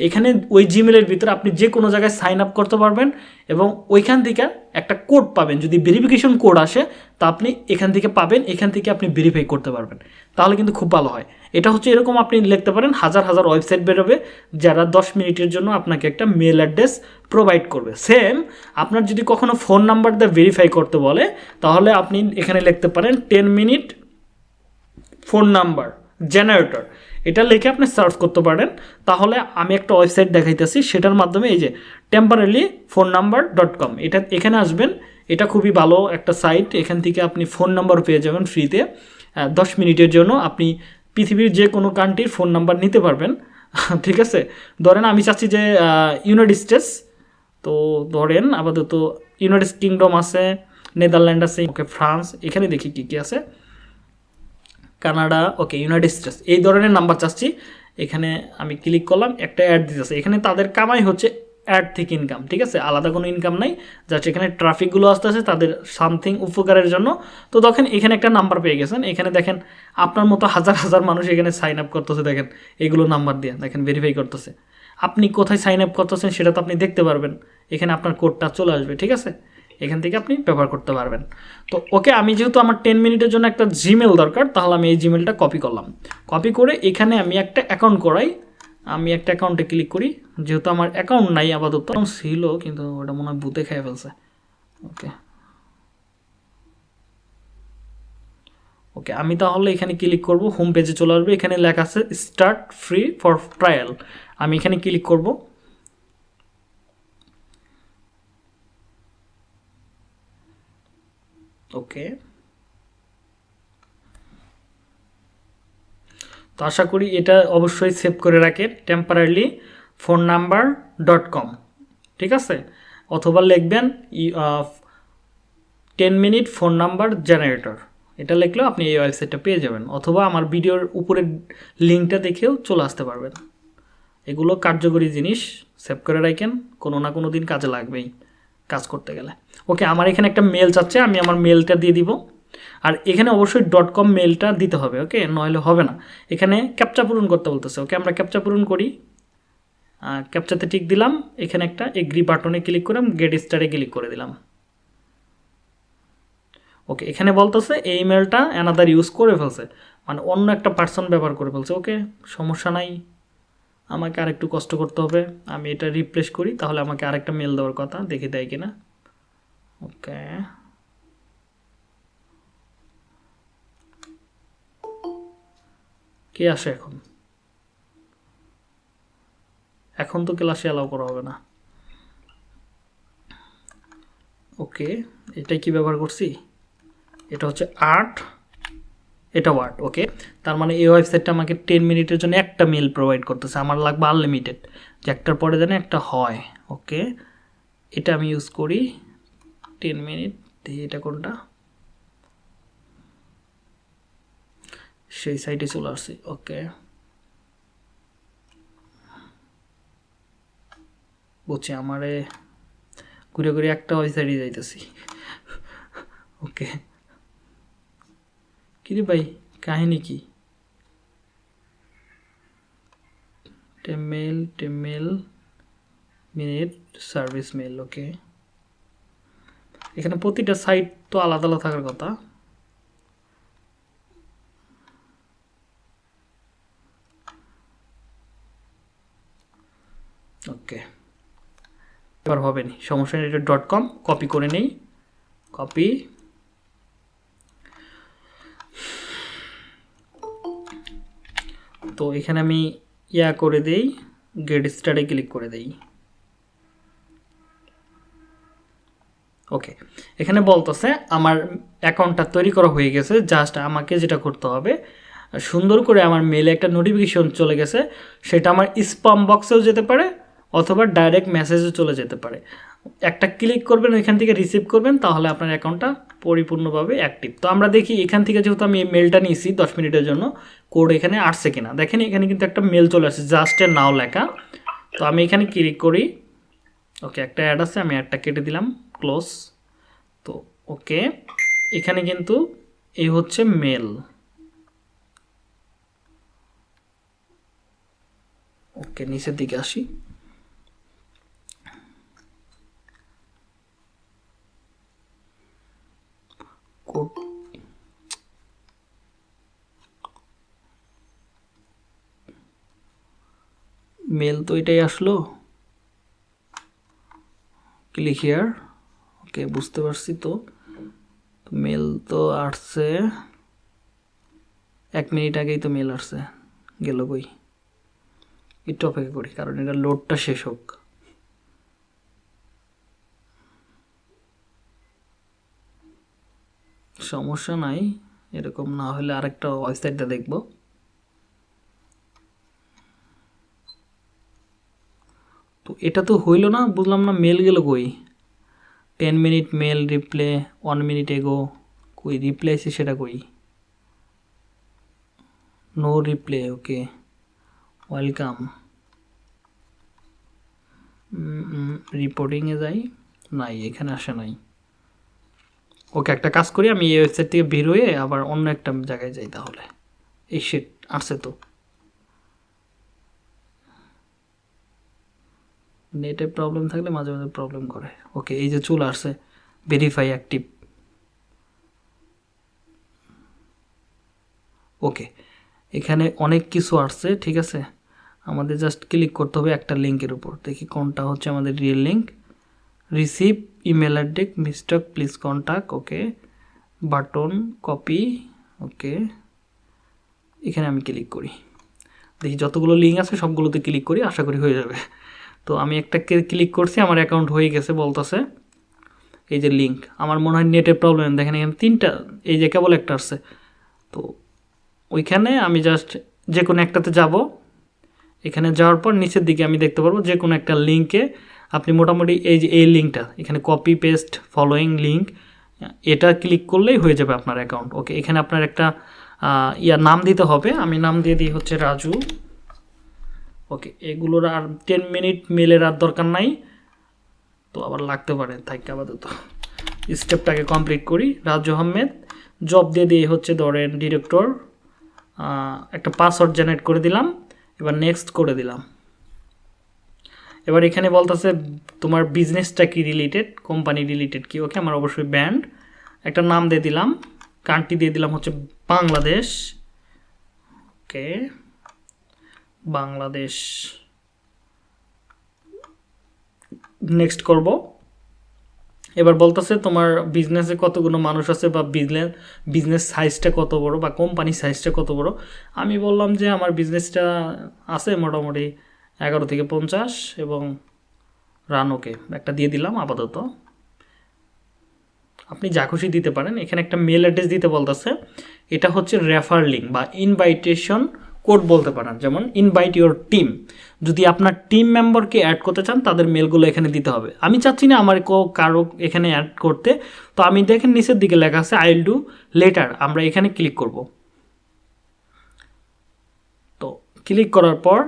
Speaker 1: এখানে ওই জিমেলের ভিতরে আপনি যে কোনো জায়গায় সাইন আপ করতে পারবেন এবং ওইখান থেকে একটা কোড পাবেন। যদি ভেরিফিকেশন কোড আসে, তা আপনি এখান থেকে পাবেন, এখান থেকে আপনি ভেরিফাই করতে পারবেন। তাহলে কিন্তু খুব ভালো হয়। এটা হচ্ছে এরকম আপনি লিখতে পারেন, হাজার হাজার ওয়েবসাইট বেরোবে, যারা দশ মিনিটের জন্য আপনাকে একটা মেল অ্যাড্রেস প্রোভাইড করবে। সেম আপনার যদি কখনো ফোন নাম্বার দিয়ে ভেরিফাই করতে বলে, তাহলে আপনি এখানে লিখতে পারেন ten minute phone number generator এটা লিখে আপনি সার্চ করতে পারেন। তাহলে আমি একটা ওয়েবসাইট দেখাইতেছি, সেটার মাধ্যমে এই যে temporary phone number dot com এটা এখানে আসবেন। এটা খুবই ভালো একটা সাইট এখান থেকে আপনি ফোন নাম্বার পেয়ে যাবেন ফ্রিতে দশ মিনিটের জন্য আপনি পৃথিবীর যে কোনো কান্ট্রির ফোন নাম্বার নিতে পারবেন। *laughs* ঠিক আছে? ধরেন আমি চাচ্ছি যে ইউনাইটেড স্টেটস তো ধরেন আপাতত ইউনাইটেড কিংডম আছে নেদারল্যান্ড আছে, ওকে ফ্রান্স এখানে দেখি কী কী আছে। কানাডা, ওকে ইউনাইটেড স্টেটস এই ধরনের নাম্বার চাচ্ছি। এখানে আমি ক্লিক করলাম, একটা অ্যাড দিতেছে এখানে তাদের কামাই হচ্ছে অ্যাড থেকে ইনকাম ঠিক আছে? আলাদা কোনো ইনকাম নাই। জাস্ট এখানে ট্রাফিকগুলো আসতে আসতেছে, তাদের সামথিং উপকারের জন্য। তো দেখেন, এখানে একটা নাম্বার পেয়ে গেছেন। এখানে দেখেন, আপনার মতো হাজার হাজার মানুষ এখানে সাইন আপ করতেছে, দেখেন। এগুলো নাম্বার দিয়ে, দেখেন ভেরিফাই করতেছে। আপনি কোথায় সাইন আপ করতেছেন, সেটা তো আপনি দেখতে পারবেন। এখানে আপনার কোডটা চলে আসবে, ঠিক আছে? এখান থেকে আপনি ব্যবহার করতে পারবেন। তো ওকে, আমি যেহেতু আমার টেন মিনিটের জন্য একটা জিমেল দরকার, তাহলে আমি এই জিমেলটা কপি করলাম। কপি করে এখানে আমি একটা অ্যাকাউন্ট করাই। আমি একটা অ্যাকাউন্টে ক্লিক করি। যেহেতু আমার অ্যাকাউন্ট নাই আপাতত। ছিল, কিন্তু ওটা মনে হয় বুতে খেয়ে ফেলছে। ওকে। ওকে, আমি তাহলে এখানে ক্লিক করব। হোম পেজে চলে আসবে। এখানে লেখা আছে স্টার্ট ফ্রি ফর ট্রায়াল আমি এখানে ক্লিক করব। ওকে। তো আশা করি এটা অবশ্যই সেভ করে রাখেন temporary phone number dot com ঠিক আছে? অথবা লিখবেন ten minute phone number generator এটা লিখলেও আপনি এই ওয়েবসাইটটা পেয়ে যাবেন, অথবা আমার ভিডিওর উপরের লিঙ্কটা দেখেও চলে আসতে পারবেন। এগুলো কার্যকরী জিনিস, সেভ করে রাখেন, কোনো না কোনো দিন কাজে লাগবেই। কাজ করতে গেলে। ওকে, আমার এখানে একটা মেল চাচ্ছে, আমি আমার মেলটা দিয়ে দিব। আর এখানে অবশ্যই ডট কম মেলটা দিতে হবে, ওকে? নইলে হবে না। এখানে ক্যাপচা পূরণ করতে বলতেছে, ওকে? আমরা ক্যাপচা পূরণ করি। ক্যাপচাতে টিক দিলাম, এখানে একটা এগ্রি বাটনে ক্লিক করে গেট স্টারে ক্লিক করে দিলাম। ওকে, এখানে বলতেছে, এই মেলটা অ্যানাদার ইউজ করে ফেলছে। মানে অন্য একটা পার্সন ব্যবহার করে ফেলছে, ওকে? সমস্যা নাই। আমাকে আরেকটু কষ্ট করতে হবে। আমি এটা রিপ্লেস করি, তাহলে আমাকে আরেকটা মেল দেওয়ার কথা, দেখে দেয় কিনা। ওকে কে আসে এখন? এখন তো ক্লাসে অ্যালাউ করা হবে না। ওকে এটাই কি ব্যবহার করছি? এটা হচ্ছে আর্ট এটা ওয়ার্ড ওকে তার মানে এই ওয়েবসাইটটা আমাকে টেন মিনিটের জন্য একটা মেল প্রোভাইড করতেছে। আমার লাগবে আনলিমিটেড যে একটার পরে যেন একটা হয় ওকে এটা আমি ইউজ করি। টেন মিনিট দেখি এটা কোনটা? সেই সাইটে চলে আসছি ওকে বুঝছি, আমারে ঘুরে ঘুরে একটা ওয়েবসাইটে যাইতেছি ওকে কিরে ভাই কাহিনী কি? টেমেল টেমেল, মিনিট, সার্ভিস মেল ওকে। এখানে প্রতিটা সাইট তো আলাদা আলাদা থাকার কথা। ওকে। এবার হবে নি। সমস্যা নেই, এটা ডট কম কপি করে নেই। কপি তো এখানে আমি ইয়া করে দেই গেট স্টার্টে ক্লিক করে দেই। ওকে এখানে বলতেছে আমার অ্যাকাউন্টটা তৈরি করা হয়ে গেছে জাস্ট আমাকে যেটা করতে হবে, সুন্দর করে আমার মেলে একটা নোটিফিকেশন চলে গেছে, সেটা আমার স্পাম বক্সেও যেতে পারে অথবা ডাইরেক্ট মেসেজও চলে যেতে পারে। একটা ক্লিক করবেন, ওইখান থেকে রিসিভ করবেন, তাহলে আপনার অ্যাকাউন্টটা পরিপূর্ণভাবে অ্যাক্টিভ তো আমরা দেখি এখান থেকে যেহেতু আমি মেলটা নিয়েছি দশ মিনিটের জন্য কোড এখানে আসছে কিনা। দেখেন এখানে কিন্তু একটা মেল চলে আসছে জাস্ট নাও লেখা। তো আমি এখানে ক্লিক করি। ওকে, একটা অ্যাড আছে, আমি অ্যাডটা কেটে দিলাম ক্লোজ তো ওকে, এখানে কিন্তু এই হচ্ছে মেল ওকে, নিচের দিকে আসি। মেল তো এটাই আসলো। ক্লিক হিয়ার ওকে বুঝতে পারছি তো। মেল তো আসছে। এক মিনিট আগেই তো মেল আসছে। গেল কই? একটু অপেক্ষা করি, কারণ এটা লোডটা শেষ হোক। সমস্যা নাই, এরকম না হলে আরেকটা ওয়েবসাইটটা দেখব। তো এটা তো হইল না, বুঝলাম না মেল গেল কই? Ten minute mail, reply, one minute ago, কই রিপ্লে আছে সেটা কই? No reply, okay, welcome. রিপোর্টিংয়ে যাই, নাই, এখানে আসে নাই। ওকে একটা কাজ করি, আমি এই ওয়েবসাইট থেকে বের হয়ে আবার অন্য একটা জায়গায় যাই তাহলে। এই শিট আসছে তো। নেটে প্রবলেম থাকলে মাঝে মাঝে প্রবলেম করে। ওকে, এই যে চলে আসছে ভেরিফাই অ্যাক্টিভ ওকে, এখানে অনেক কিছু আসছে, ঠিক আছে? আমাদের জাস্ট ক্লিক করতে হবে একটা লিঙ্কের উপর। দেখি কোনটা হচ্ছে আমাদের real link receive email address mistake please contact okay button copy okay এখানে আমি ক্লিক করি। দেখি যতগুলো লিঙ্ক আছে, সবগুলোতে ক্লিক করি, আশা করি হয়ে যাবে। তো আমি একটা ক্লিক করছি, আমার অ্যাকাউন্ট হয়ে গেছে বলতেছে। এই যে লিঙ্ক আমার মনে হয় নেটের প্রবলেম দেখেন এখানে তিনটা, এই যে কেবল একটা আসছে তো ওইখানে আমি জাস্ট যে কোনো একটাতে যাব। এখানে যাওয়ার পর নিচের দিকে আমি দেখতে পারব যে কোনো একটা লিঙ্কে আপনি মোটামুটি এই যে, এই লিঙ্কটা এখানে কপি পেস্ট ফলোয়িং লিঙ্ক এটা ক্লিক করলেই হয়ে যাবে আপনার অ্যাকাউন্ট ওকে এখানে আপনার একটা ইয়া, নাম দিতে হবে। আমি নাম দিয়ে দিই হচ্ছে রাজু। ওকে এগুলোর আর টেন মিনিট মেলের আর দরকার নাই। তো আবার লাগতে পারে, থাকি, আপাতত। স্টেপটাকে কমপ্লিট করি। রাজু আহমেদ জব দিয়ে দিয়ে হচ্ছে ধরেন ডিরেক্টর একটা পাসওয়ার্ড জেনারেট করে দিলাম। এবার নেক্সট করে দিলাম। এবার এখানে বলতেছে তোমার বিজনেসটা কি রিলেটেড কোম্পানি রিলেটেড কি? ওকে আমার অবশ্যই ব্যান্ড একটা নাম দিয়ে দিলাম কান্ট্রি দিয়ে দিলাম হচ্ছে বাংলাদেশ। ওকে বাংলাদেশ। নেক্সট করব। এবার বলতেছে তোমার বিজনেসে কতগুলো মানুষ আছে বা বিজনেস বিজনেস সাইজটা কত বড় বা কোম্পানি সাইজটা কত বড়? আমি বললাম যে আমার বিজনেসটা আছে মোটামুটি এগারো থেকে পঞ্চাশ এবং রান ওকে একটা দিয়ে দিলাম আপাতত। আপনি যা খুশি দিতে পারেন। এখানে একটা মেল অ্যাড্রেস দিতে বলতেছে। এটা হচ্ছে রেফার লিঙ্ক বা ইনভাইটেশন কোড বলতে পারেন। যেমন ইনভাইট ইউর টিম যদি আপনার টিম মেম্বারকে অ্যাড করতে চান, তাদের মেলগুলো এখানে দিতে হবে। আমি চাচ্ছি না আমার কারও এখানে অ্যাড করতে। তো আমি দেখেন নিচের দিকে লেখা আছে আই উইল ডু লেটার আমরা এখানে ক্লিক করব। তো ক্লিক করার পর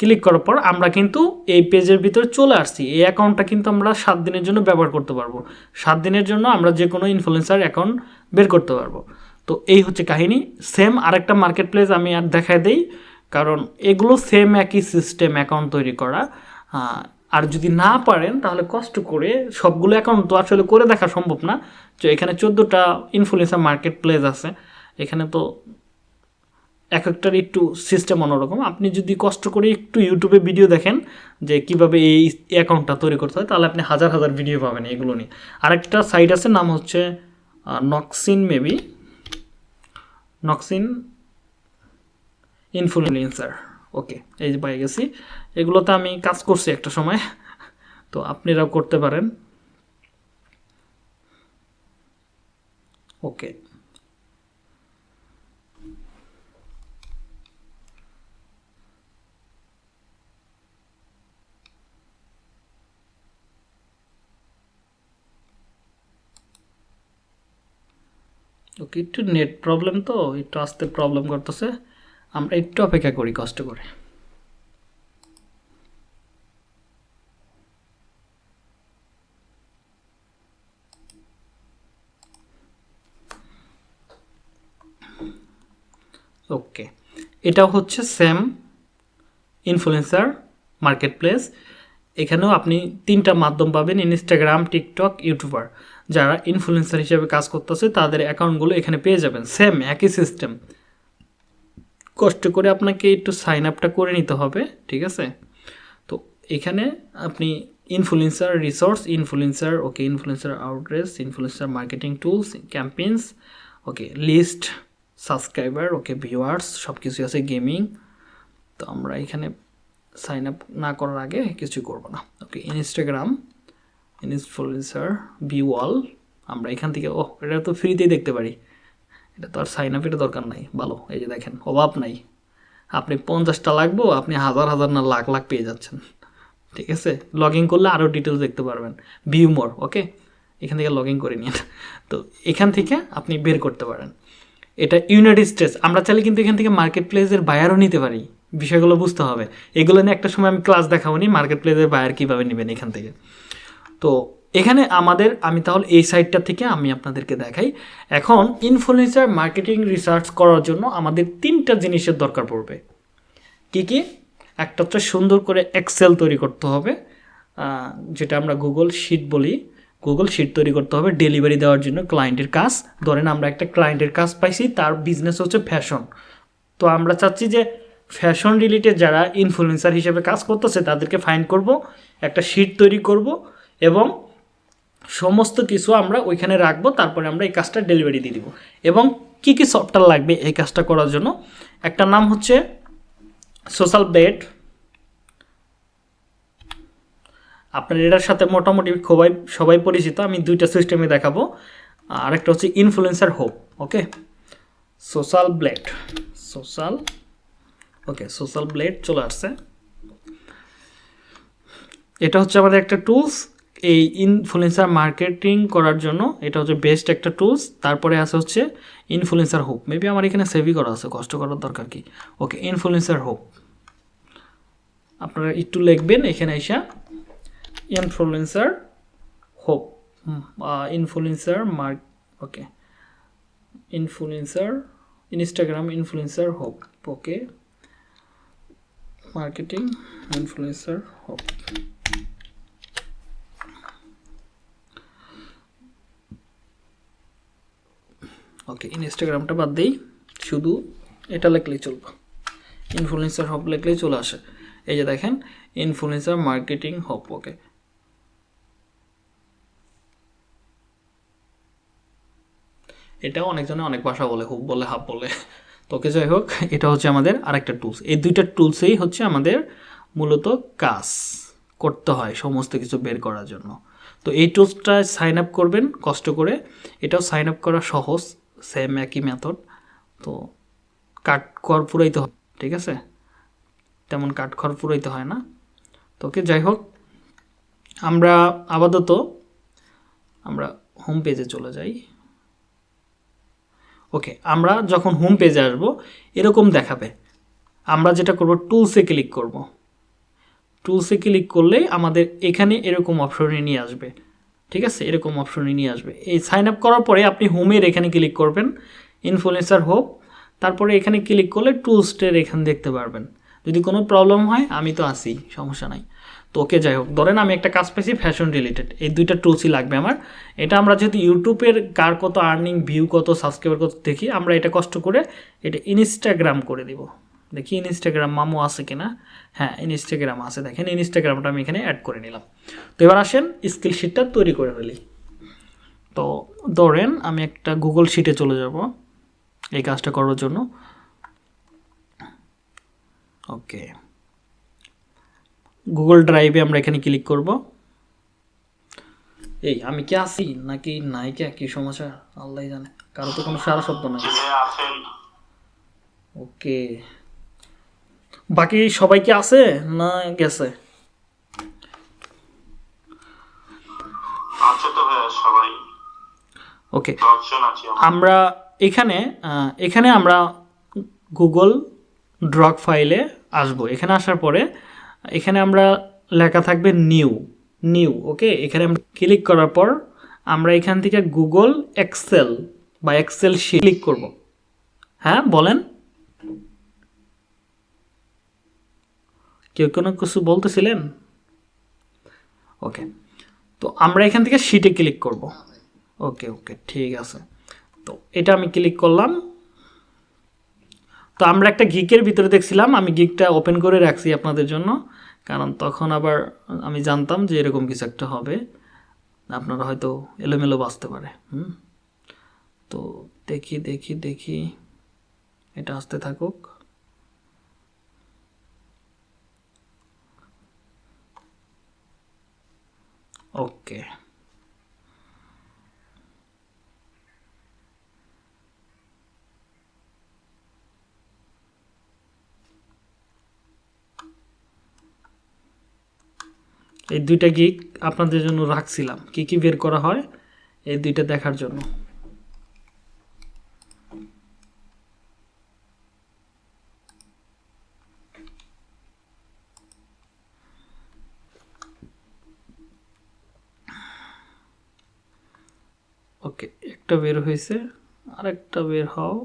Speaker 1: ক্লিক করার পর আমরা কিন্তু এই পেজের ভিতরে চলে আসছি। এই অ্যাকাউন্টটা কিন্তু আমরা সাত দিনের জন্য ব্যবহার করতে পারব। সাত দিনের জন্য আমরা যে কোনো ইনফ্লুয়েন্সার অ্যাকাউন্ট বের করতে পারব। তো এই হচ্ছে কাহিনী। সেম আরেকটা মার্কেট প্লেস আমি আর দেখায় দেই, কারণ এগুলো সেম একই সিস্টেম অ্যাকাউন্ট তৈরি করা। আর যদি না পারেন, তাহলে কষ্ট করে সবগুলো অ্যাকাউন্ট তো আসলে করে দেখা সম্ভব না। তো এখানে চোদ্দোটা ইনফ্লুয়েন্সার মার্কেট প্লেস আছে। এখানে তো এক একটার একটু সিস্টেম অন্যরকম। আপনি যদি কষ্ট করে একটু ইউটিউবে ভিডিও দেখেন যে কীভাবে এই অ্যাকাউন্টটা তৈরি করতে হয়, তাহলে আপনি হাজার হাজার ভিডিও পাবেন এগুলো নিয়ে। আরেকটা সাইট আছে, নাম হচ্ছে নক্সিন মেবি নক্সিন ইনফ্লুয়েন্সার ওকে এই যে পাই গেছি। এগুলোতে আমি কাজ করছি একটা সময়। তো আপনারাও করতে পারেন। ওকে ওকে একটু নেট প্রবলেম তো, একটু আসতে প্রবলেম করতেছে। আমরা একটু অপেক্ষা করি, কষ্ট করে। ওকে এটা হচ্ছে সেম ইনফ্লুয়েন্সার মার্কেট প্লেস এখানেও আপনি তিনটা মাধ্যম পাবেন ইনস্টাগ্রাম টিকটক ইউটিউবার যারা ইনফ্লুয়েন্সার হিসেবে কাজ করতেছে, তাদের অ্যাকাউন্টগুলো এখানে পেয়ে যাবেন। সেম একই সিস্টেম কষ্ট করে আপনাকে একটু সাইন আপটা করে নিতে হবে, ঠিক আছে? তো এখানে আপনি influencer resource influencer okay influencer outreach influencer marketing tools campaigns okay list subscriber okay viewers সব কিছুই আছে গেমিং তো আমরা এখানে সাইন আপ না করার আগে কিছু করব না। ওকে ইনস্টাগ্রাম ইনফ্লুয়েন্সার ভিওয়াল আমরা এখান থেকে ও এটা তো ফ্রিতেই দেখতে পারি। এটা তো আর সাইন আপের দরকার নাই। ভালো, এই যে দেখেন, অভাব নাই। আপনি পঞ্চাশটা লাগবো, আপনি হাজার হাজার না লাখ লাখ পেয়ে যাচ্ছেন। ঠিক আছে? লগ ইন করলে আরও ডিটেলস দেখতে পারবেন। ভিউ মোর ওকে এখান থেকে লগ ইন করে নিন। তো এখান থেকে আপনি বের করতে পারেন। এটা ইউনাইটেড স্টেটস আমরা চাইলে কিন্তু এখান থেকে মার্কেট প্লেসের বায়ারও নিতে পারি। বিষয়গুলো বুঝতে হবে। এগুলো নিয়ে একটা সময় আমি ক্লাস দেখাবো নি মার্কেট প্লেসের বায়ার কীভাবে নেবেন এখান থেকে। তো এখানে আমাদের, আমি তাহলে এই সাইটটা থেকে আমি আপনাদেরকে দেখাই। এখন ইনফ্লুয়েন্সার মার্কেটিং রিসার্চ করার জন্য আমাদের তিনটা জিনিসের দরকার পড়বে। কি কি? একটা হচ্ছে সুন্দর করে এক্সেল তৈরি করতে হবে যেটা আমরা গুগল শিট বলি। গুগল শিট তৈরি করতে হবে ডেলিভারি দেওয়ার জন্য ক্লায়েন্টের কাজ। ধরেন আমরা একটা ক্লায়েন্টের কাজ পাইছি, তার বিজনেস হচ্ছে ফ্যাশন তো আমরা চাচ্ছি যে ফ্যাশন রিলেটেড যারা ইনফ্লুয়েন্সার হিসেবে কাজ করতেছে, তাদেরকে ফাইন করব, একটা শিট তৈরি করব এবং সমস্ত কিছু আমরা ওইখানে রাখব, তারপরে আমরা এই কাজটা ডেলিভারি দিয়ে দিব। এবং কি কি সফটওয়্যার লাগবে এই কাজটা করার জন্য? একটা নাম হচ্ছে সোশ্যাল বেড আপনার এটার সাথে মোটামুটি সবাই সবাই পরিচিত, আমি দুইটা সিস্টেমে দেখাবো। আরেকটা হচ্ছে influencer hope okay Social Blade social okay, Social Blade চলে আসছে। এটা হচ্ছে আমাদের একটা টুলস এই ইনফ্লুয়েন্সার মার্কেটিং করার জন্য এটা হচ্ছে বেস্ট একটা টুলস তারপরে আছে হচ্ছে ইনফ্লুয়েন্সার হোপ মেবি আমার এখানে সেভই করা আছে, কষ্ট করার দরকার কি? ওকে ইনফ্লুয়েন্সার হোপ আপনারা একটু লিখবেন এখানে এসা। Influencer hope influencer mark okay. Influencer Instagram influencer hope okay. Marketing influencer hope okay ইনস্টাগ্রামটা বাদ দেই। শুধু এটা লিখলেই চলবে। ইনফ্লুয়েন্সার হব লিখলেই চলে আসে। এই যে দেখেন ইনফ্লুয়েন্সার মার্কেটিং হব ওকে এটাও অনেকজনে অনেক ভাষা বলে হুব বলে হাব বলে। তোকে যাই হোক, এটা হচ্ছে আমাদের আরেকটা টুলস এই দুইটা টুলসেই হচ্ছে আমাদের মূলত কাজ করতে হয়, সমস্ত কিছু বের করার জন্য। তো এই টুলসটা সাইন আপ করবেন, কষ্ট করে। এটাও সাইন আপ করা সহজ সেম একই মেথড তো কাট খড় পুরাইতে হয়, ঠিক আছে? তেমন কাট খড় পুরাইতে হয় না। তো ওকে, যাই হোক, আমরা আপাতত আমরা হোম পেজে চলে যাই। ওকে আমরা যখন হোম পেজে আসব, এরকম দেখাবে। আমরা যেটা করব টুলসে ক্লিক করব। টুলসে ক্লিক করলেই আমাদের এখানে এরকম অপশনে নিয়ে আসবে। ঠিক আছে? এরকম অপশনে নিয়ে আসবে। এই সাইন আপ করার পরে আপনি হোমের এখানে ক্লিক করবেন ইনফ্লুয়েন্সার হোপ তারপরে এখানে ক্লিক করলে টুলসটের এখানে দেখতে পারবেন। যদি কোনো প্রবলেম হয়, আমি তো আসি সমস্যা নাই। তো ওকে যাই হোক, ধরেন আমি একটা কাজ পেয়েছি ফ্যাশন রিলেটেড এই দুইটা টুলসই লাগবে আমার। এটা আমরা যেহেতু ইউটিউবের কার কত আর্নিং ভিউ কত সাবস্ক্রাইবার কত, দেখি, আমরা এটা কষ্ট করে এটা ইনস্টাগ্রাম করে দিব। দেখি ইনস্টাগ্রাম মামু আছে কিনা? হ্যাঁ ইনস্টাগ্রাম আছে। দেখেন ইনস্টাগ্রামটা আমি এখানে অ্যাড করে নিলাম। তো এবার আসেন স্কিল শিটটা তৈরি করে ফেলি। তো ধরেন আমি একটা গুগল শিটে চলে যাব, এই কাজটা করার জন্য। ওকে গুগল ড্রাইভে আমরা এখানে ক্লিক করব। এই আমি কি আছি নাকি নাই কে কি সমস্যা? আল্লাহ জানে। কারও তো কোনো সারা শব্দ নাই। ওকে। বাকি সবাই কি আছে না গেছে? ওকে।
Speaker 2: আমরা।
Speaker 1: এখানে এখানে আমরা গুগল ড্রক ফাইলে আসব। এখানে আসার পরে এখানে আমরা লেখা থাকবে নিউ নিউ ওকে এখানে ক্লিক করার পর আমরা এখান থেকে গুগল এক্সেল বা এক্সেল শিট ক্লিক করব। হ্যাঁ বলেন। কেউ কোনো কিছু বলতেছিলেন? ওকে তো আমরা এখান থেকে শিটে ক্লিক করব। ওকে ওকে ঠিক আছে। তো এটা আমি ক্লিক করলাম। তো আমরা একটা গিকের ভিতরে দেখছিলাম, আমি গিকটা ওপেন করে রাখছি আপনাদের জন্য। কারণ তখন আবার আমি জানতাম যে এরকম কিছু একটা হবে। আপনারা হয়তো এলোমেলো বাঁচতে পারে, হুম? তো দেখি দেখি দেখি। এটা আসতে থাকুক। ওকে। এই দুইটা গিক আপনাদের জন্য রাখছিলাম। কি কি বের করা হয় এই দুইটা দেখার জন্য। ওকে, একটা বের হয়েছে, আরেকটা বের হও।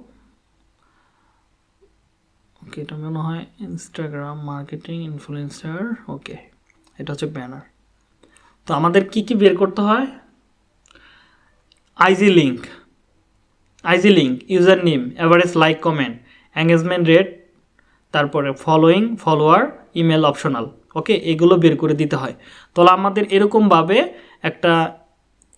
Speaker 1: ওকে, এটা মনে হয় ইনস্টাগ্রাম মার্কেটিং ইনফ্লুয়েন্সার ওকে। এটা হচ্ছে ব্যানার তো আমাদের কি কি বের করতে হয়? IG link IG link user name average like comment engagement rate তারপরে following follower email optional okay এগুলো বের করে দিতে হয়। তাহলে আমাদের এরকমভাবে একটা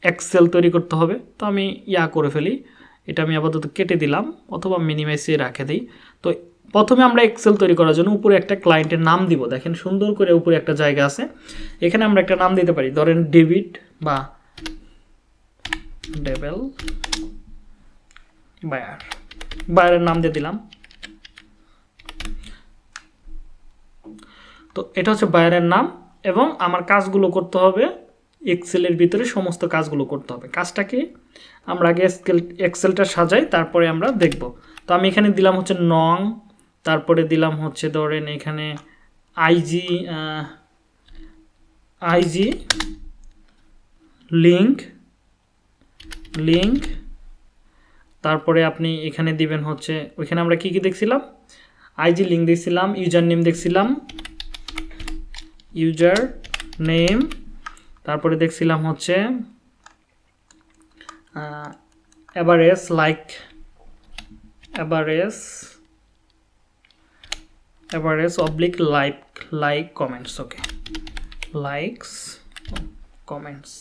Speaker 1: এক্সেল তৈরি করতে হবে। তো আমি ইয়া করে ফেলি। এটা আমি আপাতত কেটে দিলাম, অথবা মিনিমাইসে রাখে দিই। তো প্রথমে আমরা এক্সেল তৈরি করার জন্য উপরে একটা ক্লায়েন্টের নাম দিব। দেখেন সুন্দর করে উপরে একটা জায়গা আছে। এখানে আমরা একটা নাম দিতে পারি। ধরেন ডেভিড বা ডেভেল বায়ার বায়ারের নাম দিয়ে দিলাম। তো এটা হচ্ছে বায়ারের নাম এবং আমার কাজগুলো করতে হবে এক্সেলের ভিতরে, সমস্ত কাজগুলো করতে হবে। কাজটা কি? আমরা আগে এক্সেল এক্সেলটা সাজাই, তারপরে আমরা দেখব। তো আমি এখানে দিলাম হচ্ছে নং তারপরে দিলাম হচ্ছে ধরেন এখানে আইজি আইজি লিঙ্ক লিঙ্ক তারপরে আপনি এখানে দিবেন হচ্ছে, ওইখানে আমরা কি কি দেখছিলাম? আইজি লিঙ্ক দেখছিলাম ইউজার নেম দেখছিলাম ইউজার নেম তারপরে দেখছিলাম হচ্ছে average like average average oblique like like comments okay likes comments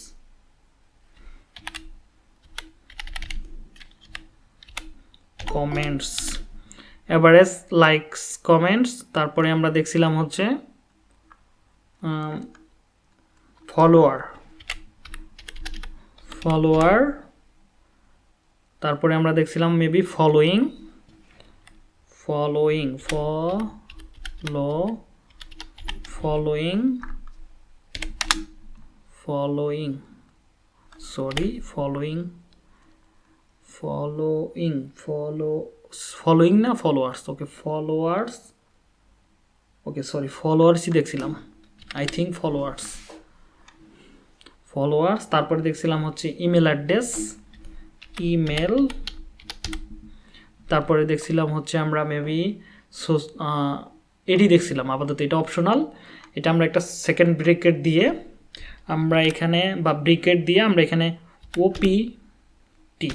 Speaker 1: comments average likes comments তারপরে আমরা দেখছিলাম হচ্ছে ফলোয়ার ফলোয়ার তারপরে আমরা দেখছিলাম maybe following following follow following following sorry following following follow following না followers okay followers okay sorry ফলোয়ার্সই দেখছিলাম। আই থিঙ্ক ফলোয়ার্স ফলোয়ার্স তারপরে দেখছিলাম হচ্ছে ইমেল অ্যাড্রেস ইমেল তারপরে দেখছিলাম হচ্ছে আমরা মেবি এটি দেখছিলাম, আপাতত এটা অপশনাল এটা আমরা একটা সেকেন্ড ব্রিকেট দিয়ে আমরা এখানে, বা ব্রিকেট দিয়ে আমরা এখানে ওপি টি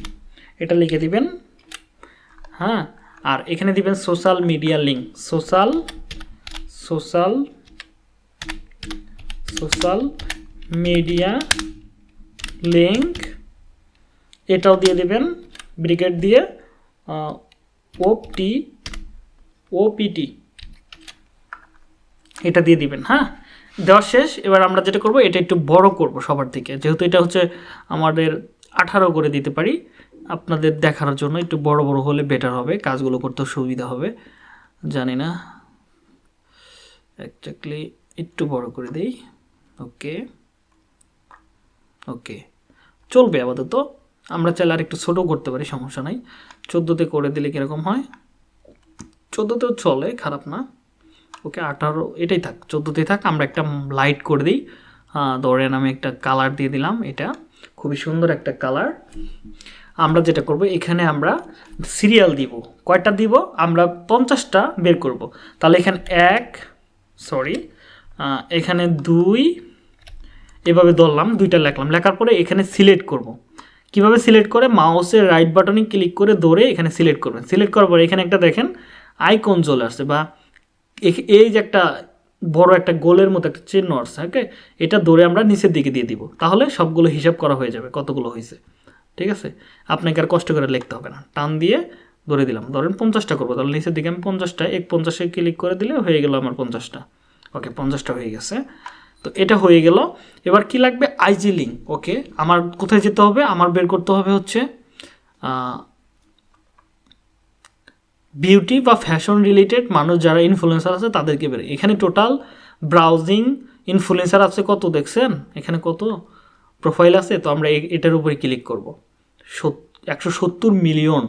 Speaker 1: এটা লিখে দিবেন। হ্যাঁ আর এখানে দিবেন social media link social social social media link এটাও দিয়ে দেবেন। ব্রিগেড দিয়ে ওপটি ওপিটি এটা দিয়ে দিবেন হ্যাঁ? দেওয়া শেষ, এবার আমরা যেটা করব, এটা একটু বড় করব সবার থেকে। যেহেতু এটা হচ্ছে আমাদের আঠারো করে দিতে পারি, আপনাদের দেখার জন্য একটু বড় বড় হলে বেটার হবে, কাজগুলো করতে সুবিধা হবে। জানি না একজাক্টলি একটু বড় করে দেই ওকে ওকে চলবে আপাতত। আমরা চাইলে আর একটু ছোটো করতে পারি, সমস্যা নাই। চোদ্দোতে করে দিলে কীরকম হয়? চোদ্দোতেও চলে, খারাপ না। ওকে, আঠারো, এটাই থাক, চোদ্দোতেই থাক, আমরা একটা লাইট করে দিই। ধরেন আমি একটা কালার দিয়ে দিলাম এটা, খুবই সুন্দর একটা কালার আমরা যেটা করব, এখানে আমরা সিরিয়াল দিব। কয়টা দিব? আমরা পঞ্চাশটা বের করব। তাহলে এখানে এক সরি এখানে দুই, এভাবে ধরলাম, দুইটা লেখলাম। লেখার পরে এখানে সিলেক্ট করব। কীভাবে সিলেক্ট করে? মাউসের রাইট বাটনে ক্লিক করে ধরে এখানে সিলেক্ট করবেন। সিলেক্ট করার পরে এখানে একটা দেখেন আইকন চলে আসছে বা এই যে একটা বড় একটা গোলের মতো একটা চিহ্ন আসছে ওকে এটা ধরে আমরা নিচের দিকে দিয়ে দিব। তাহলে সবগুলো হিসাব করা হয়ে যাবে কতগুলো হয়েছে। ঠিক আছে? আপনাকে আর কষ্ট করে লিখতে হবে না। টান দিয়ে ধরে দিলাম। ধরেন পঞ্চাশটা করব, তাহলে নিচের দিকে আমি পঞ্চাশটা, এক পঞ্চাশে ক্লিক করে দিলে হয়ে গেল আমার পঞ্চাশটা। ওকে পঞ্চাশটা হয়ে গেছে। তো এটা হয়ে গেল। এবার কি লাগবে? আইজি লিঙ্ক ওকে আমার কোথায় যেতে হবে? আমার বের করতে হবে হচ্ছে বিউটি বা ফ্যাশন রিলেটেড মানুষ যারা ইনফ্লুয়েন্সার আছে তাদেরকে বের এখানে টোটাল ব্রাউজিং ইনফ্লুয়েন্সার আছে কত দেখছেন? এখানে কত প্রোফাইল আছে? তো আমরা এটার উপরে ক্লিক করব। একশো সত্তর মিলিয়ন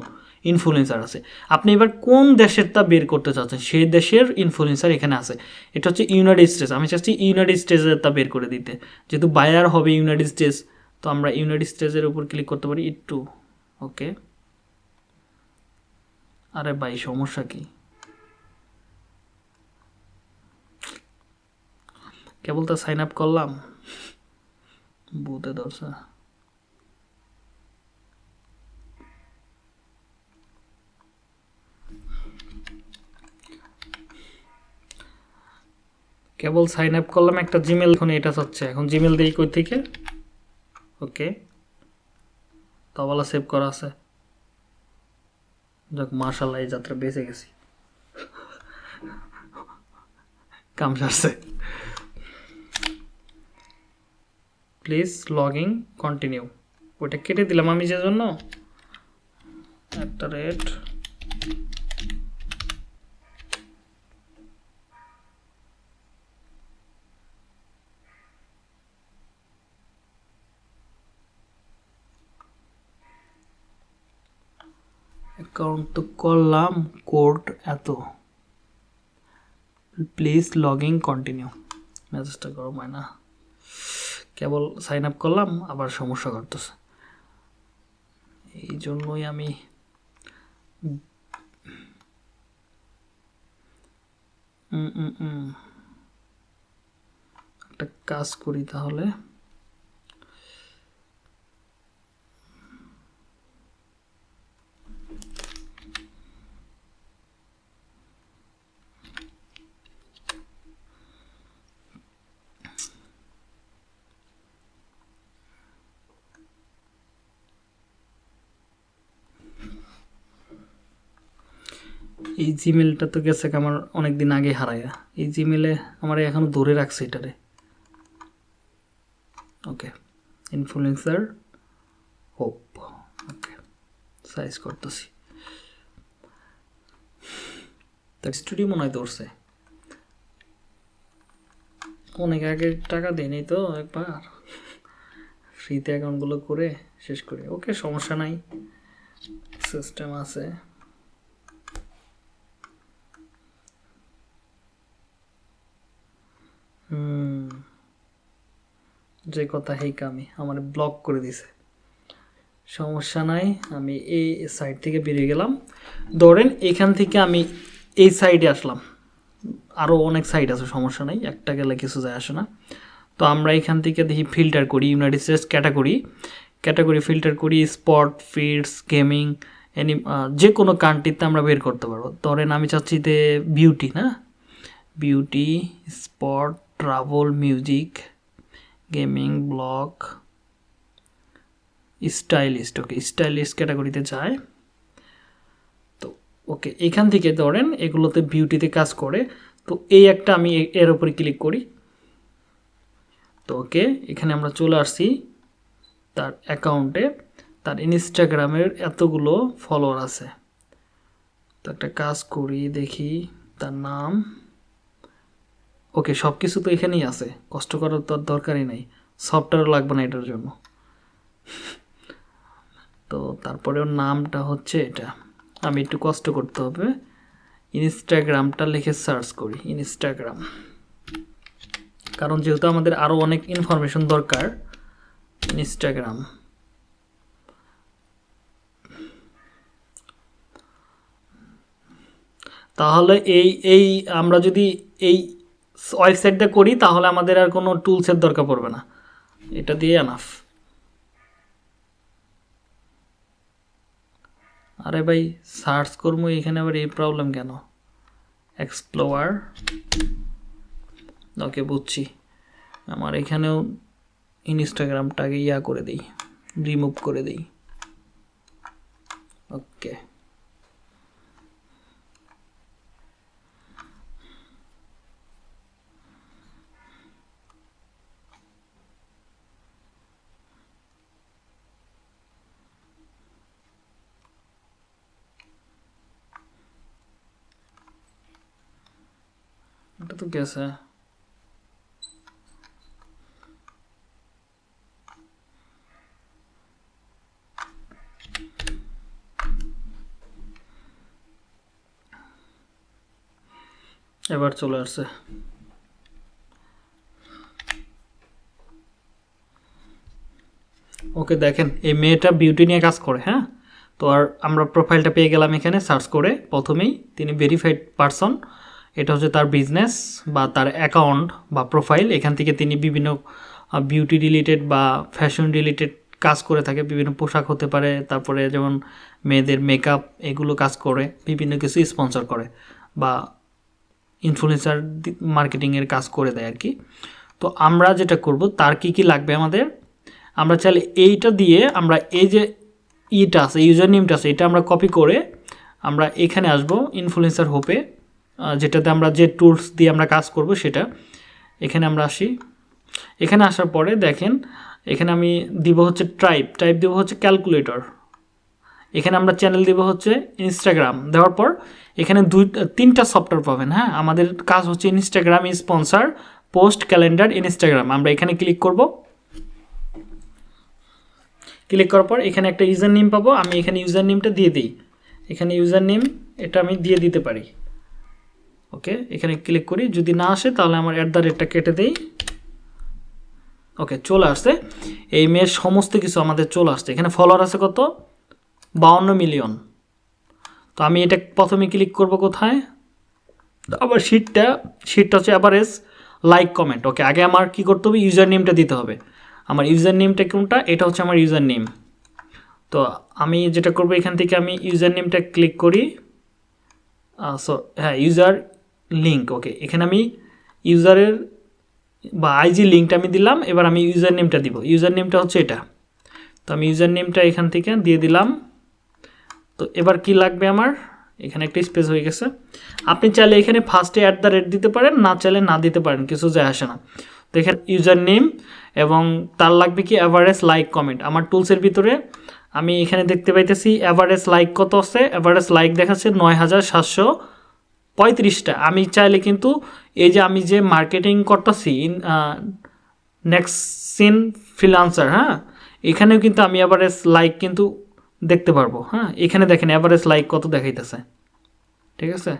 Speaker 1: ইনফ্লুয়েন্সার আছে। আপনি এবার কোন দেশের তা বের করতে চাচ্ছেন? সেই দেশের ইনফ্লুয়েন্সার এখানে আছে। এটা হচ্ছে ইউনাইটেড স্টেটস আমি চাচ্ছি ইউনাইটেড স্টেটসের তা বের করে দিতে। যেহেতু বায়ার হবে ইউনাইটেড স্টেটস তো আমরা ইউনাইটেড স্টেটসের উপর ক্লিক করতে পারি। একটু ওকে আরে ভাই, সমস্যা কি? কেবল তো সাইন আপ করলাম। বুথে ধরছে। কেবল সাইন আপ করলাম, একটা জিমেল এখন এটা হচ্ছে। এখন জিমেল দিই কই থেকে? ওকে। তবলা সেভ করা আছে। যাক মার্শাল্লাহ এই যাত্রা বেঁচে গেছি। কাম সারছে। প্লিজ লগিং কন্টিনিউ ওইটা কেটে দিলাম আমি যে জন্য একটা রেট অ্যাকাউন্ট তো করলাম কোড এত। প্লিজ লগ লগিং কন্টিনিউ মেসেজটা গরম হয় না। কেবল সাইন আপ করলাম, আবার সমস্যা করতেছে এই জন্যই আমি। একটা কাজ করি তাহলে। এই জিমেলটা তো গেছে আমার অনেক দিন আগে হারায়া। এই জিমেলে আমার এখনও ধরে রাখছে এটারে। Okay influencer hope okay size করতেছি। তার স্টুডিও মনে হয় ধরছে। অনেক আগে টাকা দেয়নি তো একবার। ফ্রিতে অ্যাকাউন্টগুলো করে শেষ করি। ওকে, সমস্যা নাই। সিস্টেম আছে। যে কথা হেই কামি আমার ব্লক করে দিছে। সমস্যা নাই, আমি এই সাইড থেকে বেরিয়ে গেলাম। ধরেন এখান থেকে আমি এই সাইডে আসলাম। আরও অনেক সাইড আছে, সমস্যা নাই, একটা গেলে কিছু যায় আসে না। তো আমরা এখান থেকে দেখি ফিল্টার করি United States category category filter করি স্পট ফিডস গেমিং এনি যে কোনো কান্ট্রিতে আমরা বের করতে পারব। ধরেন আমি চাচ্ছি যে বিউটি না? Beauty spot travel music gaming blog stylist okay stylist ক্যাটাগরিতে যায়। তো ওকে এখান থেকে ধরেন এগুলোতে বিউটিতে কাজ করে, তো এই একটা আমি এর উপরে ক্লিক করি। তো ওকে এখানে আমরা চলে আসছি তার অ্যাকাউন্টে তার ইনস্টাগ্রামের এতগুলো ফলোয়ার আছে। তো একটা কাজ করি, দেখি তার নাম। ওকে সব কিছু তো এখানেই আছে। কষ্ট করার তো আর দরকারই নেই। সফটওয়্যার লাগবে না এটার জন্য। তো তারপরে ওর নামটা হচ্ছে এটা। আমি একটু কষ্ট করতে হবে। ইনস্টাগ্রামটা লিখে সার্চ করি, ইনস্টাগ্রাম। কারণ যেহেতু আমাদের আরও অনেক ইনফরমেশন দরকার, ইনস্টাগ্রাম। তাহলে এই এই আমরা যদি এই ওয়েবসাইটটা করি, তাহলে আমাদের আর কোনো টুলসের দরকার পড়বে না। এটা দিয়ে আনাফ আরে ভাই সার্চ করব, এখানে আবার এই প্রবলেম কেন? এক্সপ্লোয়ার ওকে বুঝছি। আমার এখানেও ইনস্টাগ্রামটাকে ইয়া করে দিই রিমুভ করে দিই ওকে এটা তো গেছে এবার চলে আসছে। ওকে দেখেন, এই মেয়েটা বিউটি নিয়ে কাজ করে হ্যাঁ? তো আর আমরা প্রোফাইলটা পেয়ে গেলাম এখানে সার্চ করে প্রথমেই, তিনি ভেরিফাইড পারসন এটা হচ্ছে তার বিজনেস বা তার অ্যাকাউন্ট বা প্রোফাইল এখান থেকে তিনি বিভিন্ন বিউটি রিলেটেড বা ফ্যাশন রিলেটেড কাজ করে থাকে। বিভিন্ন পোশাক হতে পারে, তারপরে যেমন মেয়েদের মেকআপ এগুলো কাজ করে, বিভিন্ন কিছু স্পন্সর করে বা ইনফ্লুয়েন্সার মার্কেটিংয়ের কাজ করে দেয় আর কি তো আমরা যেটা করব, তার কি কি লাগবে আমাদের? আমরা চাইলে এইটা দিয়ে আমরা এই যে ইটা আছে ইউজার নেমটা আছে, এটা আমরা কপি করে আমরা এখানে আসব ইনফ্লুয়েন্সার হোপে যেটাতে আমরা যে টুলস দিয়ে আমরা কাজ করব সেটা। এখানে আমরা আসি। এখানে আসার পরে দেখেন, এখানে আমি দিব হচ্ছে ট্রাইব টাইপ দেবো হচ্ছে ক্যালকুলেটর এখানে আমরা চ্যানেল দিব হচ্ছে ইনস্টাগ্রাম দেওয়ার পর এখানে দুই, তিনটা সফটওয়্যার পাবেন হ্যাঁ? আমাদের কাজ হচ্ছে Instagram sponsor post calendar Instagram আমরা এখানে ক্লিক করব। ক্লিক করার পর এখানে একটা ইউজার নেম পাবো। আমি এখানে ইউজার নেমটা দিয়ে দিই। এখানে ইউজার নেম এটা আমি দিয়ে দিতে পারি। ওকে এখানে ক্লিক করি। যদি না আসে, তাহলে আমার অ্যাট দ্য রেটটা কেটে দেই। ওকে চলে আসছে। এই মেয়ের সমস্ত কিছু আমাদের চলে আসছে। এখানে ফলোয়ার আছে কত? বাউন্ন মিলিয়ন তো আমি এটা প্রথমে ক্লিক করব কোথায়? আবার শিটটা শিটটা হচ্ছে অ্যাভারেজ লাইক কমেন্ট ওকে আগে আমার কি করতে হবে? ইউজার নেমটা দিতে হবে। আমার ইউজার নেমটা কোনটা? এটা হচ্ছে আমার ইউজার নেম তো আমি যেটা করব, এখান থেকে আমি ইউজার নেমটা ক্লিক করি সো হ্যাঁ ইউজার লিঙ্ক ওকে এখানে আমি ইউজারের বা আইজি লিঙ্কটা আমি দিলাম, এবার আমি ইউজার নেমটা দিব। ইউজার নেমটা হচ্ছে এটা। তো আমি ইউজার নেমটা এখান থেকে দিয়ে দিলাম। তো এবার কি লাগবে আমার? এখানে একটা স্পেস হয়ে গেছে। আপনি চাইলে এখানে ফার্স্টে অ্যাট দ্য রেট দিতে পারেন, না চাইলে না দিতে পারেন, কিছু যায় আসে না। তো এখানে ইউজার নেম এবং তার লাগবে কি অ্যাভারেজ লাইক কমেন্ট আমার টুলসের ভিতরে আমি এখানে দেখতে পাইতেছি অ্যাভারেজ লাইক কত আছে? অ্যাভারেজ লাইক দেখাচ্ছে নয় হাজার সাতশো পঁয়ত্রিশটা। আমি চাইলে কিন্তু এই যে আমি যে মার্কেটিং করতেছি নেক্সট সিন ফ্রিলান্সার হ্যাঁ? এখানেও কিন্তু আমি অ্যাভারেজ লাইক কিন্তু দেখতে পারব হ্যাঁ? এখানে দেখেন অ্যাভারেজ লাইক কত দেখাইতেছে, ঠিক আছে?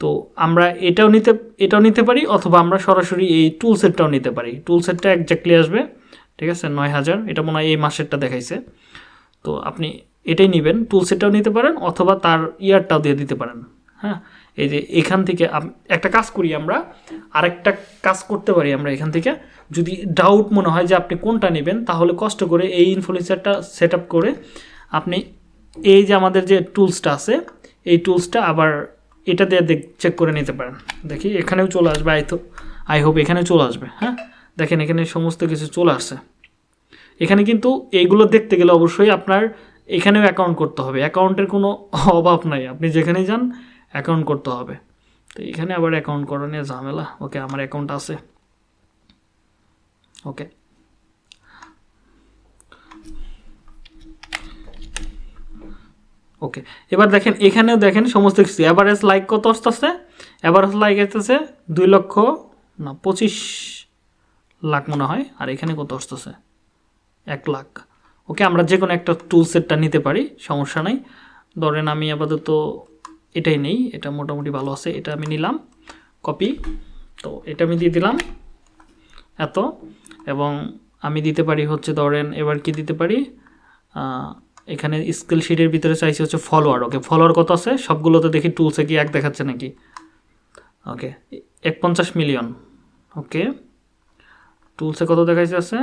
Speaker 1: তো আমরা এটাও নিতে এটাও নিতে পারি, অথবা আমরা সরাসরি এই টুল সেটটাও নিতে পারি। টুল সেটটা একজাক্টলি আসবে, ঠিক আছে? নয় হাজার, এটা মনে হয় এই মাসেরটা দেখাইছে। তো আপনি এটাই নেবেন টুল সেটটাও নিতে পারেন, অথবা তার ইয়ারটাও দিয়ে দিতে পারেন হ্যাঁ? এই যে এখান থেকে একটা কাজ করি আমরা, আরেকটা কাজ করতে পারি আমরা এখান থেকে। যদি ডাউট মনে হয় যে আপনি কোনটা নেবেন, তাহলে কষ্ট করে এই ইনফ্লুয়েন্সারটা সেট করে আপনি এই যে আমাদের যে টুলসটা আছে, এই টুলসটা আবার এটা দিয়ে চেক করে নিতে পারেন। দেখি, এখানেও চলে আসবে, আই তো, আই হোপ এখানেও চলে আসবে হ্যাঁ? দেখেন, এখানে সমস্ত কিছু চলে আসছে। এখানে কিন্তু এইগুলো দেখতে গেলে অবশ্যই আপনার এখানেও অ্যাকাউন্ট করতে হবে। অ্যাকাউন্টের কোনো অভাব নাই। আপনি যেখানেই যান অ্যাকাউন্ট করতে হবে। তো এখানে আবার অ্যাকাউন্ট করা নিয়ে ঝামেলা। ওকে আমার অ্যাকাউন্ট আছে। ওকে ওকে এবার দেখেন, এখানেও দেখেন সমস্ত কিছু। অ্যাভারেজ লাইক কত আসতেছে? অ্যাভারেজ লাইক আসতেছে দুই লক্ষ, না, পঁচিশ লাখ মনে হয়। আর এখানে কত আসতেছে? এক লাখ। ওকে আমরা যে কোনো একটা টুল সেটটা নিতে পারি, সমস্যা নাই। ধরেন আমি আপাতত এটাই নেই, এটা মোটামুটি ভালো আছে, এটা আমি নিলাম কপি তো এটা আমি দিয়ে দিলাম, এত, এবং আমি দিতে পারি হচ্ছে ধরেন, এবার কি দিতে পারি? এখানে স্কিল শিটের ভিতরে চাইছি হচ্ছে ফলোয়ার ওকে ফলোয়ার কত আছে? সবগুলোতে দেখি টুলসে কি এক দেখাচ্ছে নাকি? ওকে এক পঞ্চাশ মিলিয়ন ওকে টুলসে কত দেখাইছে আছে?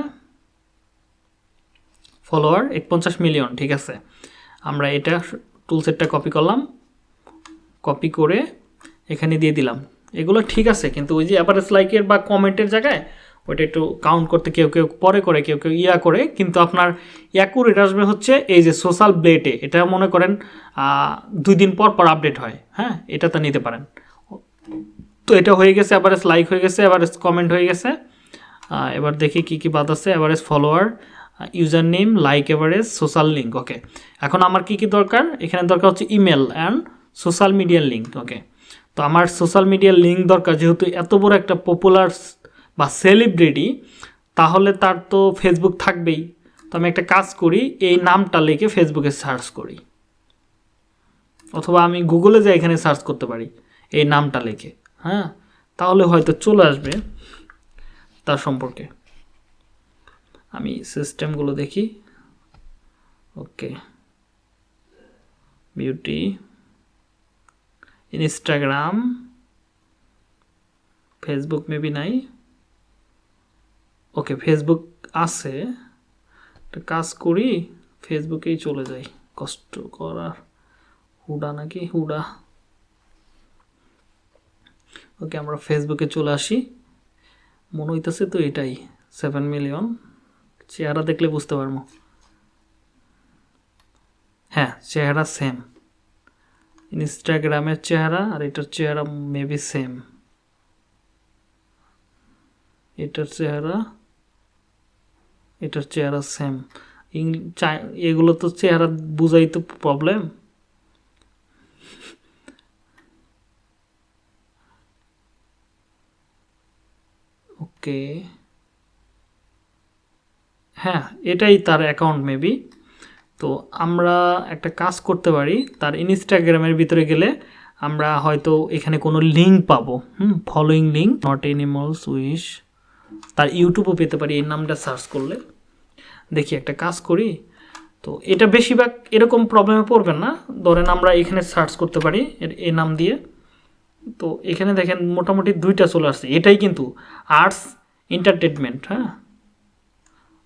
Speaker 1: ফলোয়ার এক পঞ্চাশ মিলিয়ন ঠিক আছে, আমরা এটা টুলসেটটা কপি করলাম কপি করে এখানে দিয়ে দিলাম। এগুলো ঠিক আছে, কিন্তু ওই যে অ্যাভারেজ লাইকের বা কমেন্টের জায়গায় ওইটা একটু কাউন্ট করতে কেউ কেউ পরে করে, কেউ কেউ ইয়া করে, কিন্তু আপনার অ্যাকুরেট আসবে হচ্ছে এই যে সোশ্যাল ব্লেটে এটা মনে করেন দুই দিন পর পর আপডেট হয় হ্যাঁ? এটা তো নিতে পারেন। তো এটা হয়ে গেছে অ্যাভারেজ লাইক হয়ে গেছে অ্যাভারেজ কমেন্ট হয়ে গেছে। এবার দেখি কি কি বাদ আছে average follower user name like average social link okay এখন আমার কি কি দরকার? এখানে দরকার হচ্ছে ইমেল অ্যান্ড সোশ্যাল মিডিয়ার লিঙ্ক ওকে তো আমার সোশ্যাল মিডিয়ার লিঙ্ক দরকার, যেহেতু এত বড় একটা পপুলার বা সেলিব্রিটি তাহলে তার তো ফেসবুক থাকবেই। তো আমি একটা কাজ করি, এই নামটা লিখে ফেসবুকে সার্চ করি। অথবা আমি গুগলে যাই, এখানে সার্চ করতে পারি, এই নামটা লিখে হ্যাঁ? তাহলে হয়তো চলে আসবে তার সম্পর্কে। আমি সিস্টেমগুলো দেখি okay beauty Instagram Facebook maybe নাই। ওকে ফেসবুক আছে। কাজ করি ফেসবুকেই চলে যাই। কষ্ট করার হুডা নাকি? হুডা। ওকে আমরা ফেসবুকে চলে আসি। মনে হইতেছে তো এটাই সেভেন মিলিয়ন চেহারা দেখলে বুঝতে পারব। হ্যাঁ চেহারা সেম ইনস্টাগ্রামের চেহারা আর এটার চেহারা মেবি সেম এটার চেহারা এটার চেহারা সেম এগুলো তো চেহারা বুঝাই তো প্রবলেম ওকে হ্যাঁ এটাই তার অ্যাকাউন্ট মেবি তো আমরা একটা কাজ করতে পারি, তার ইনস্টাগ্রামের ভিতরে গেলে আমরা হয়তো এখানে কোনো লিঙ্ক পাবো, হুম following link not animals wish তার ইউটিউবও পেতে পারি, এই নামটা সার্চ করলে। দেখি একটা কাজ করি, তো এটা বেশিরভাগ এরকম প্রবলেমে পড়বেন না, ধরেন আমরা এখানে সার্চ করতে পারি, এর- এই নাম দিয়ে। তো এখানে দেখেন মোটামুটি দুইটা চলে আসছে, এটাই কিন্তু আর্টস এন্টারটেনমেন্ট হ্যাঁ?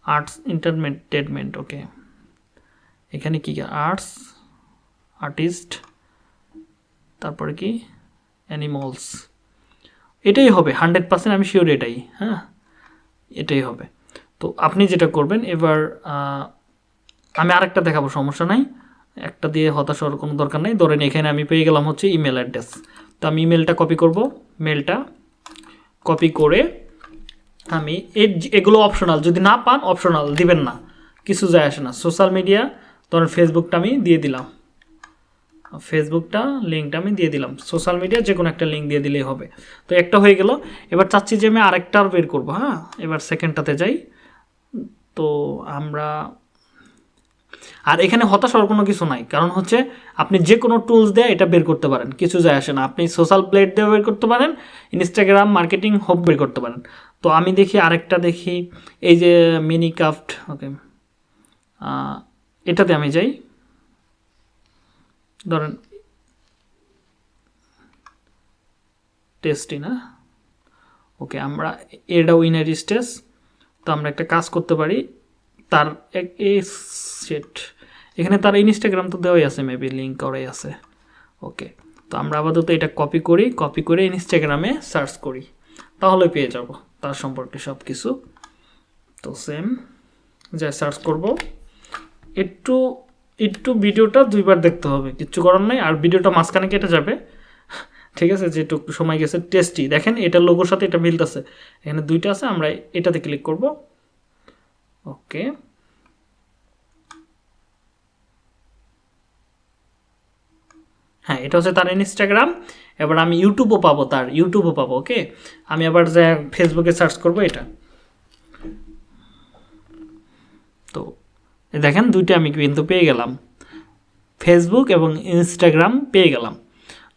Speaker 1: আর্টস এন্টারটেনমেন্ট ওকে এখানে কি আর্টস আর্টিস্ট তারপরে কি? অ্যানিমলস এটাই হবে হান্ড্রেড পার্সেন্ট আমি শিওর এটাই হ্যাঁ? এটাই হবে। তো আপনি যেটা করবেন, এবার আমি আরেকটা দেখাবো, সমস্যা নাই। একটা দিয়ে হতাশ হওয়ার কোনো দরকার নেই। ধরেন এখানে আমি পেয়ে গেলাম হচ্ছে ইমেল অ্যাড্রেস তো আমি ইমেলটা কপি করব মেলটা কপি করে আমি এগুলো অপশনাল যদি না পান অপশনাল দিবেন না। কিছু যায় আসে না। সোশ্যাল মিডিয়া ধরেন ফেসবুকটা আমি দিয়ে দিলাম। ফেসবুকটা লিঙ্কটা আমি দিয়ে দিলাম। সোশ্যাল মিডিয়া যে কোনো একটা লিঙ্ক দিয়ে দিলেই হবে। তো একটা হয়ে গেল। এবার চাচ্ছি যে আমি আরেকটার বের করব হ্যাঁ? এবার সেকেন্ডটাতে যাই। তো আমরা আর এখানে হতাশ হওয়ার কোনো কিছু নাই। কারণ হচ্ছে আপনি যে কোনো টুলস দিয়ে এটা বের করতে পারেন। কিছু যায় আসে না। আপনি সোশ্যাল প্লেট দিয়ে বের করতে পারেন। ইনস্টাগ্রাম মার্কেটিং হোপ বের করতে পারেন। তো আমি দেখি আরেকটা দেখি। এই যে মিনি কাফট ওকে এটাতে আমি যাই। ধরেন টেস্টি না? ওকে, আমরা এটা উইনার স্টেজ তো আমরা একটা কাজ করতে পারি। তার এক- এই সেট এখানে তার ইনস্টাগ্রাম তো দেওয়াই আছে মেবি লিঙ্ক করাই আছে। ওকে, তো আমরা আপাতত এটা কপি করি কপি করে ইনস্টাগ্রামে সার্চ করি। তাহলে পেয়ে যাব, তার সম্পর্কে সব কিছু তো সেম যা সার্চ করব। একটু একটু ভিডিওটা দুইবার দেখতে হবে। কিচ্ছু করার নাই, আর ভিডিওটা মাঝখানে কেটে যাবে। ঠিক আছে যেটুকু সময় গেছে টেস্টি দেখেন, এটা লোগোর সাথে এটা মিলতেছে। এখানে দুইটা আছে, আমরা এটাতে ক্লিক করব। ওকে হ্যাঁ এটা হচ্ছে তার ইনস্টাগ্রাম এবার আমি ইউটিউবও পাবো তার। ইউটিউবও পাবো ওকে আমি আবার যা ফেসবুকে সার্চ করব, এটা তো এ দেখেন দুইটা আমি কিন্তু পেয়ে গেলাম। ফেসবুক এবং ইনস্টাগ্রাম পেয়ে গেলাম।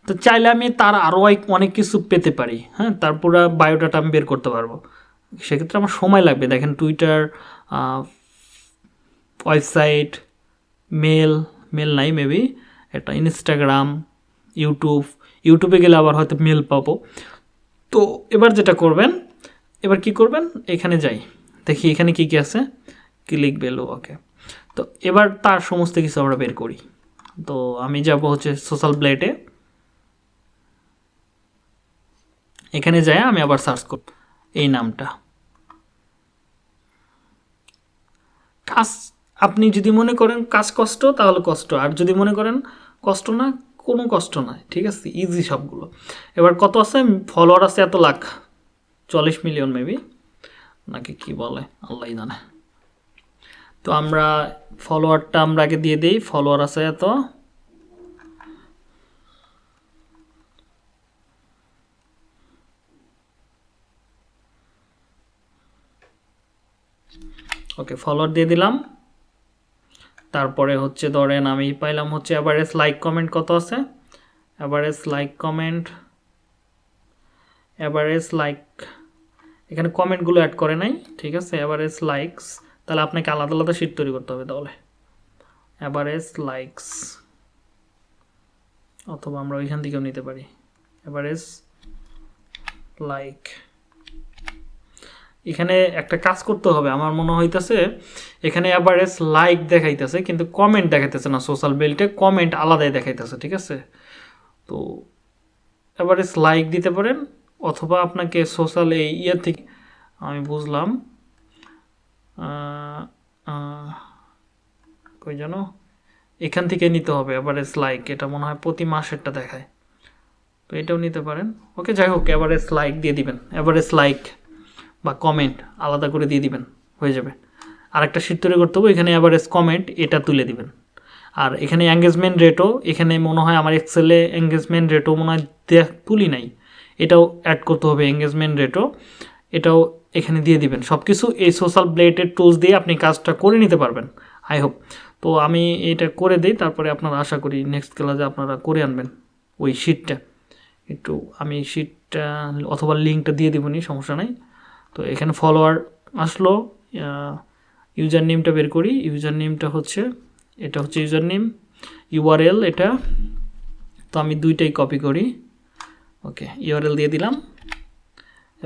Speaker 1: তো চাইলে আমি তার আরও অনেক কিছু পেতে পারি হ্যাঁ? তার পুরো বায়োডাটা আমি বের করতে পারব। সেক্ষেত্রে আমার সময় লাগবে। দেখেন টুইটার ওয়েবসাইট মেল মেল নাই মেবি এটা ইনস্টাগ্রাম ইউটিউব ইউটিউবে গেলে আবার হয়তো মেল পাবো। তো এবার যেটা করবেন, এবার কি করবেন? এখানে যাই। দেখি এখানে কি কি আছে। ক্লিক বেলো ওকে তো এবার তার সমস্ত কিছু আমরা বের করি। তো আমি যাব হচ্ছে সোশ্যাল ব্লেটে এখানে যাই, আমি আবার সার্চ করব এই নামটা। কাজ, আপনি যদি মনে করেন কাজ কষ্ট, তাহলে কষ্ট। আর যদি মনে করেন কষ্ট না, কোনো কষ্ট নয় ঠিক আছে? ইজি সবগুলো। এবার কত আছে? ফলোয়ার আছে এত লাখ। চল্লিশ মিলিয়ন মেবি নাকি কি বলে? আল্লাহ জানে। তো আমরা ফলোয়ারটা আমরা আগে দিয়ে দিই ফলোয়ার আছে এত। ওকে ফলোয়ার দিয়ে দিলাম। তারপরে হচ্ছে ধরেন আমি পাইলাম হচ্ছে অ্যাভারেজ লাইক কমেন্ট কত আছে? Average like comment average like এখানে কমেন্টগুলো অ্যাড করে নাই, ঠিক আছে? অ্যাভারেজ লাইকস তাহলে আপনাকে আলাদা আলাদা শিট তৈরি করতে হবে তাহলে। অ্যাভারেজ লাইকস অথবা আমরা ওইখান থেকেও নিতে পারি। অ্যাভারেজ লাইক এখানে একটা কাজ করতে হবে, আমার মনে হইতেছে, এখানে অ্যাভারেজ লাইক দেখাইতেছে, কিন্তু কমেন্ট দেখাইতেছে না সোশ্যাল বেল্টে কমেন্ট আলাদাই দেখাইতেছে, ঠিক আছে? তো অ্যাভারেজ লাইক দিতে পারেন, অথবা আপনাকে সোশ্যাল এই ইয়ে থেকে আমি বুঝলাম। কই জানো এখান থেকে নিতে হবে অ্যাভারেজ লাইক এটা মনে হয় প্রতি মাসেরটা দেখায়। তো এটাও নিতে পারেন। ওকে, যাই হোক অ্যাভারেজ লাইক দিয়ে দিবেন। অ্যাভারেজ লাইক বা কমেন্ট আলাদা করে দিয়ে দিবেন, হয়ে যাবে। আর একটা শীট তৈরি করতে হবে, এখানে অ্যাভারেজ কমেন্ট এটা তুলে দিবেন। আর এখানে এঙ্গেজমেন্ট রেটও এখানে মনে হয় আমার এক্সেলে এঙ্গেজমেন্ট রেটও মনে হয় তুলি নাই। এটাও অ্যাড করতে হবে এঙ্গেজমেন্ট রেটও এটাও এখানে দিয়ে দিবেন। সব কিছু এই সোশ্যাল ব্লেডের টুলস দিয়ে আপনি কাজটা করে নিতে পারবেন আই হোপ তো আমি এটা করে দিই, তারপরে আপনারা আশা করি নেক্সট ক্লাসে আপনারা করে আনবেন ওই শিটটা একটু আমি শিটটা অথবা লিঙ্কটা দিয়ে দেবো দেবনি সমস্যা নাই। তো এখানে ফলোয়ার আসলো ইউজার নেমটা বের করি। ইউজার নেমটা হচ্ছে, এটা হচ্ছে ইউজার নেম ইউআরএল এটা। তো আমি দুইটাই কপি করি। ওকে ইউআরএল দিয়ে দিলাম।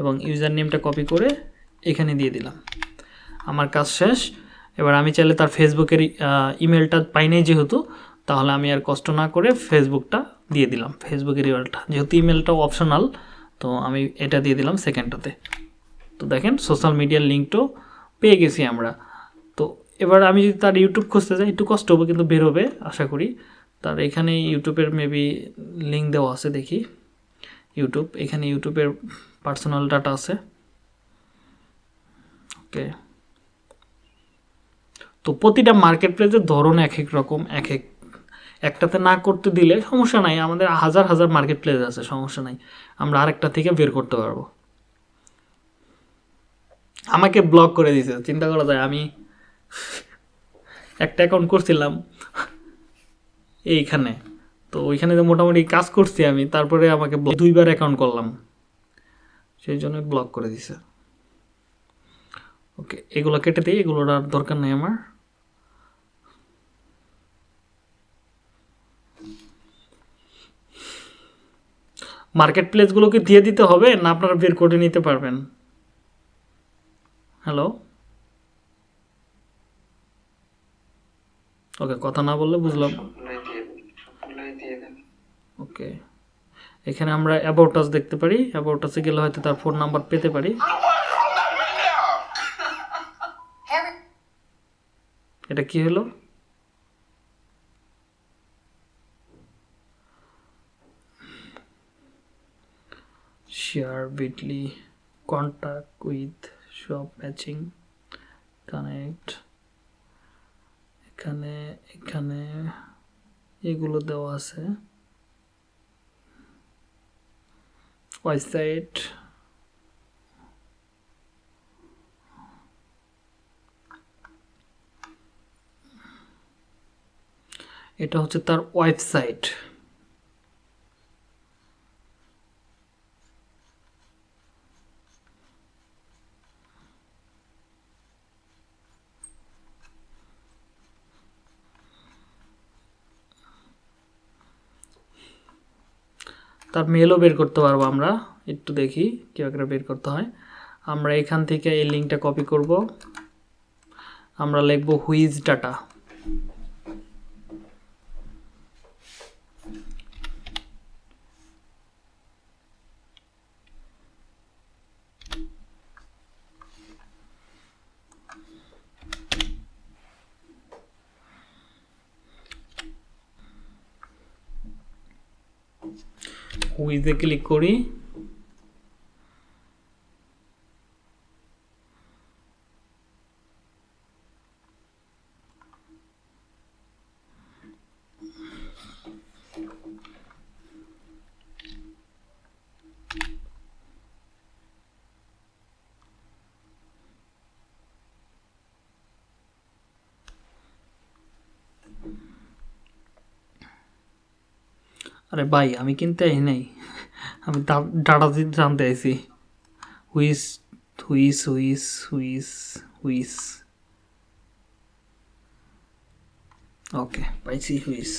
Speaker 1: এবং ইউজার নেমটা কপি করে এখানে দিয়ে দিলাম। আমার কাজ শেষ। এবার আমি চাইলে তার ফেসবুকের ইমেলটা পাই নাই যেহেতু, তাহলে আমি আর কষ্ট না করে ফেসবুকটা দিয়ে দিলাম। ফেসবুকের ইমেলটা, যেহেতু ইমেলটাও অপশনাল, তো আমি এটা দিয়ে দিলাম সেকেন্ডটাতে। তো দেখেন, সোশ্যাল মিডিয়ার লিঙ্কটাও পেয়ে গেছি আমরা। তো এবার আমি যদি তার ইউটিউব খুঁজতে যাই, একটু কষ্ট হবে কিন্তু বেরোবে আশা করি। তার এখানে ইউটিউবের মেবি লিঙ্ক দেওয়া আছে দেখি। ইউটিউব, এখানে ইউটিউবের পার্সোনাল ডাটা আছে। ওকে তো প্রতিটা মার্কেট প্লেসের ধরন এক এক রকম, এক এক। একটাতে না করতে দিলে সমস্যা নাই, আমাদের হাজার হাজার মার্কেট প্লেস আছে, সমস্যা নাই। আমরা আরেকটা থেকে বের করতে পারব। আমাকে ব্লক করে দিয়েছে চিন্তা করা যায়, আমি একটা অ্যাকাউন্ট করছিলাম এইখানে। তো ওইখানে মোটামুটি কাজ করছি আমি, তারপরে আমাকে দুইবার অ্যাকাউন্ট করলাম। সেই জন্য ব্লক করে দিছে। ওকে এগুলো কেটে দিই এগুলোর আর দরকার নেই আমার। মার্কেট প্লেসগুলোকে দিয়ে দিতে হবে না আপনারা বের করে নিতে পারবেন? হ্যালো ওকে কথা না বললে বুঝলাম। ওকে এখানে আমরা অ্যাবাউটাস দেখতে পারি। অ্যাবাউটাসে গেলে হয়তো তার ফোন নাম্বার পেতে পারি। এটা কি হলো? Share Bitly contact with shop matching connect এখানে এখানে এগুলো দেওয়া আছে। ওয়েবসাইট এটা হচ্ছে তার ওয়েবসাইট তার মেলও বের করতে পারব আমরা। একটু দেখি কীভাবে করে বের করতে হয়। আমরা এখান থেকে এই লিঙ্কটা কপি করব। আমরা লিখব হুইজ ডাটা হুইজে ক্লিক করি আরে ভাই আমি কিনতে আই নাই আমি ডাটা জানতে আইছি। হুইস হুইস হুইস হুইস হুইস। ওকে, পাইছি হুইস।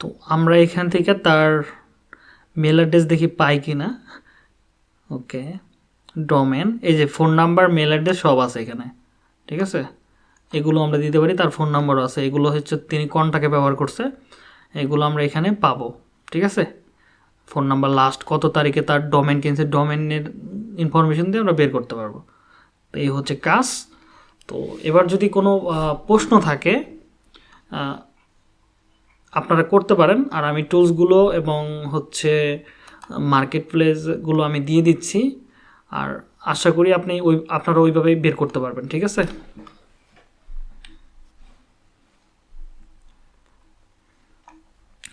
Speaker 1: তো আমরা এখান থেকে তার মেল অ্যাড্রেস দেখি পাই কি না ওকে, ডোমেন, এই যে ফোন নাম্বার, মেল অ্যাড্রেস সব আছে এখানে, ঠিক আছে? এগুলো আমরা দিতে পারি, তার ফোন নাম্বারও আছে। এগুলো হচ্ছে তিনি কোনটাকে ব্যবহার করছে, এগুলো আমরা এখানে পাবো, ঠিক আছে? ফোন নাম্বার লাস্ট কত তারিখে তার ডোমেন কিনছে ডোমেনের ইনফরমেশন দিয়ে আমরা বের করতে পারব। তো এই হচ্ছে কাজ। তো এবার যদি কোনো প্রশ্ন থাকে আপনারা করতে পারেন। আর আমি টুলসগুলো এবং হচ্ছে মার্কেট প্লেসগুলো আমি দিয়ে দিচ্ছি। আর আশা করি আপনি ওই, আপনারা ওইভাবেই বের করতে পারবেন, ঠিক আছে?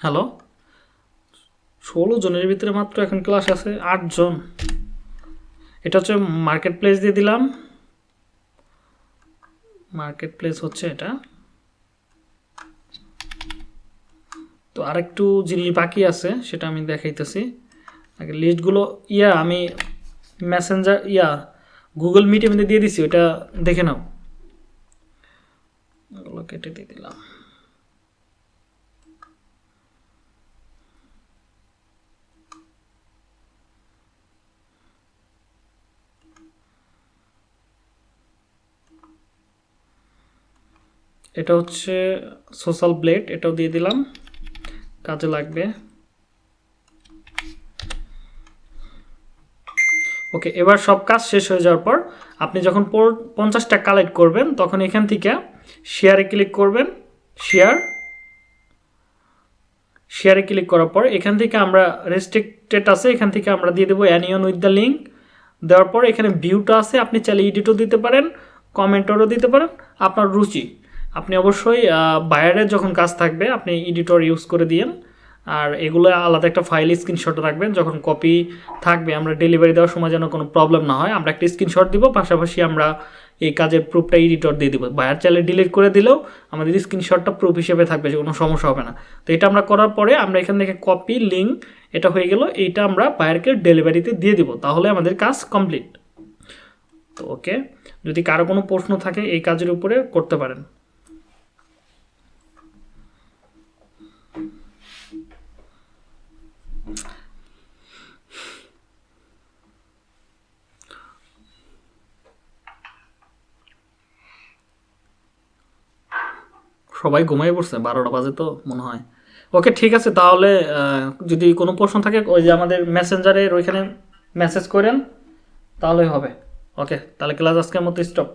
Speaker 1: হ্যালো? ষোলো জনের ভিতরে মাত্র এখন ক্লাস আছে আটজন এটা হচ্ছে মার্কেট প্লেস দিয়ে দিলাম। মার্কেট প্লেস হচ্ছে এটা। তো আরেকটু জিনিস বাকি আছে, সেটা আমি দেখাইতেছি। আগে লিস্টগুলো ইয়া, আমি মেসেঞ্জার ইয়া গুগল মিটে মধ্যে দিয়ে দিছি ওটা দেখে নাও। ওগুলো কেটে দিয়ে দিলাম। এটা হচ্ছে সোশ্যাল ব্লেড এটাও দিয়ে দিলাম। কাজে লাগবে। ওকে এবার সব কাজ শেষ হয়ে যাওয়ার পর আপনি যখন পঞ্চাশটা কালেক্ট করবেন, তখন এখান থেকে শেয়ারে ক্লিক করবেন। শেয়ার শেয়ারে ক্লিক করার পর এখান থেকে আমরা রেস্ট্রিক্টেড আছে, এখান থেকে আমরা দিয়ে দেবো অ্যানিয়ন উইথ দ্য লিঙ্ক দেওয়ার পর এখানে ভিউটা আছে, আপনি চাইলে এডিটও দিতে পারেন কমেন্টরও দিতে পারেন। আপনার রুচি। আপনি অবশ্যই বায়ারের যখন কাজ থাকবে, আপনি এডিটর ইউজ করে দিয়েন। আর এগুলো আলাদা একটা ফাইল স্ক্রিনশট রাখবেন, যখন কপি থাকবে, আমরা ডেলিভারি দেওয়ার সময় যেন কোনো প্রবলেম না হয়, আমরা একটা স্ক্রিনশট দিব, পাশাপাশি আমরা এই কাজের প্রুফটা এডিটর দিয়ে দিব। বায়ার চাইলে ডিলিট করে দিলেও আমাদের স্ক্রিনশটটা প্রুফ হিসেবে থাকবে, যে কোনো সমস্যা হবে না। তো এটা আমরা করার পরে আমরা এখান থেকে কপি লিঙ্ক এটা হয়ে গেল, এইটা আমরা বায়ারকে ডেলিভারিতে দিয়ে দিব, তাহলে আমাদের কাজ কমপ্লিট তো ওকে যদি কারও কোনো প্রশ্ন থাকে, এই কাজের উপরে করতে পারেন। সবাই ঘুমাই পড়ছে, বারোটা বাজে তো মনে হয়। ওকে, ঠিক আছে, তাহলে যদি কোনো প্রশ্ন থাকে, ওই যে আমাদের মেসেঞ্জারের ওইখানে মেসেজ করেন, তাহলেই হবে। ওকে, তাহলে ক্লাস আজকের মতো স্টপ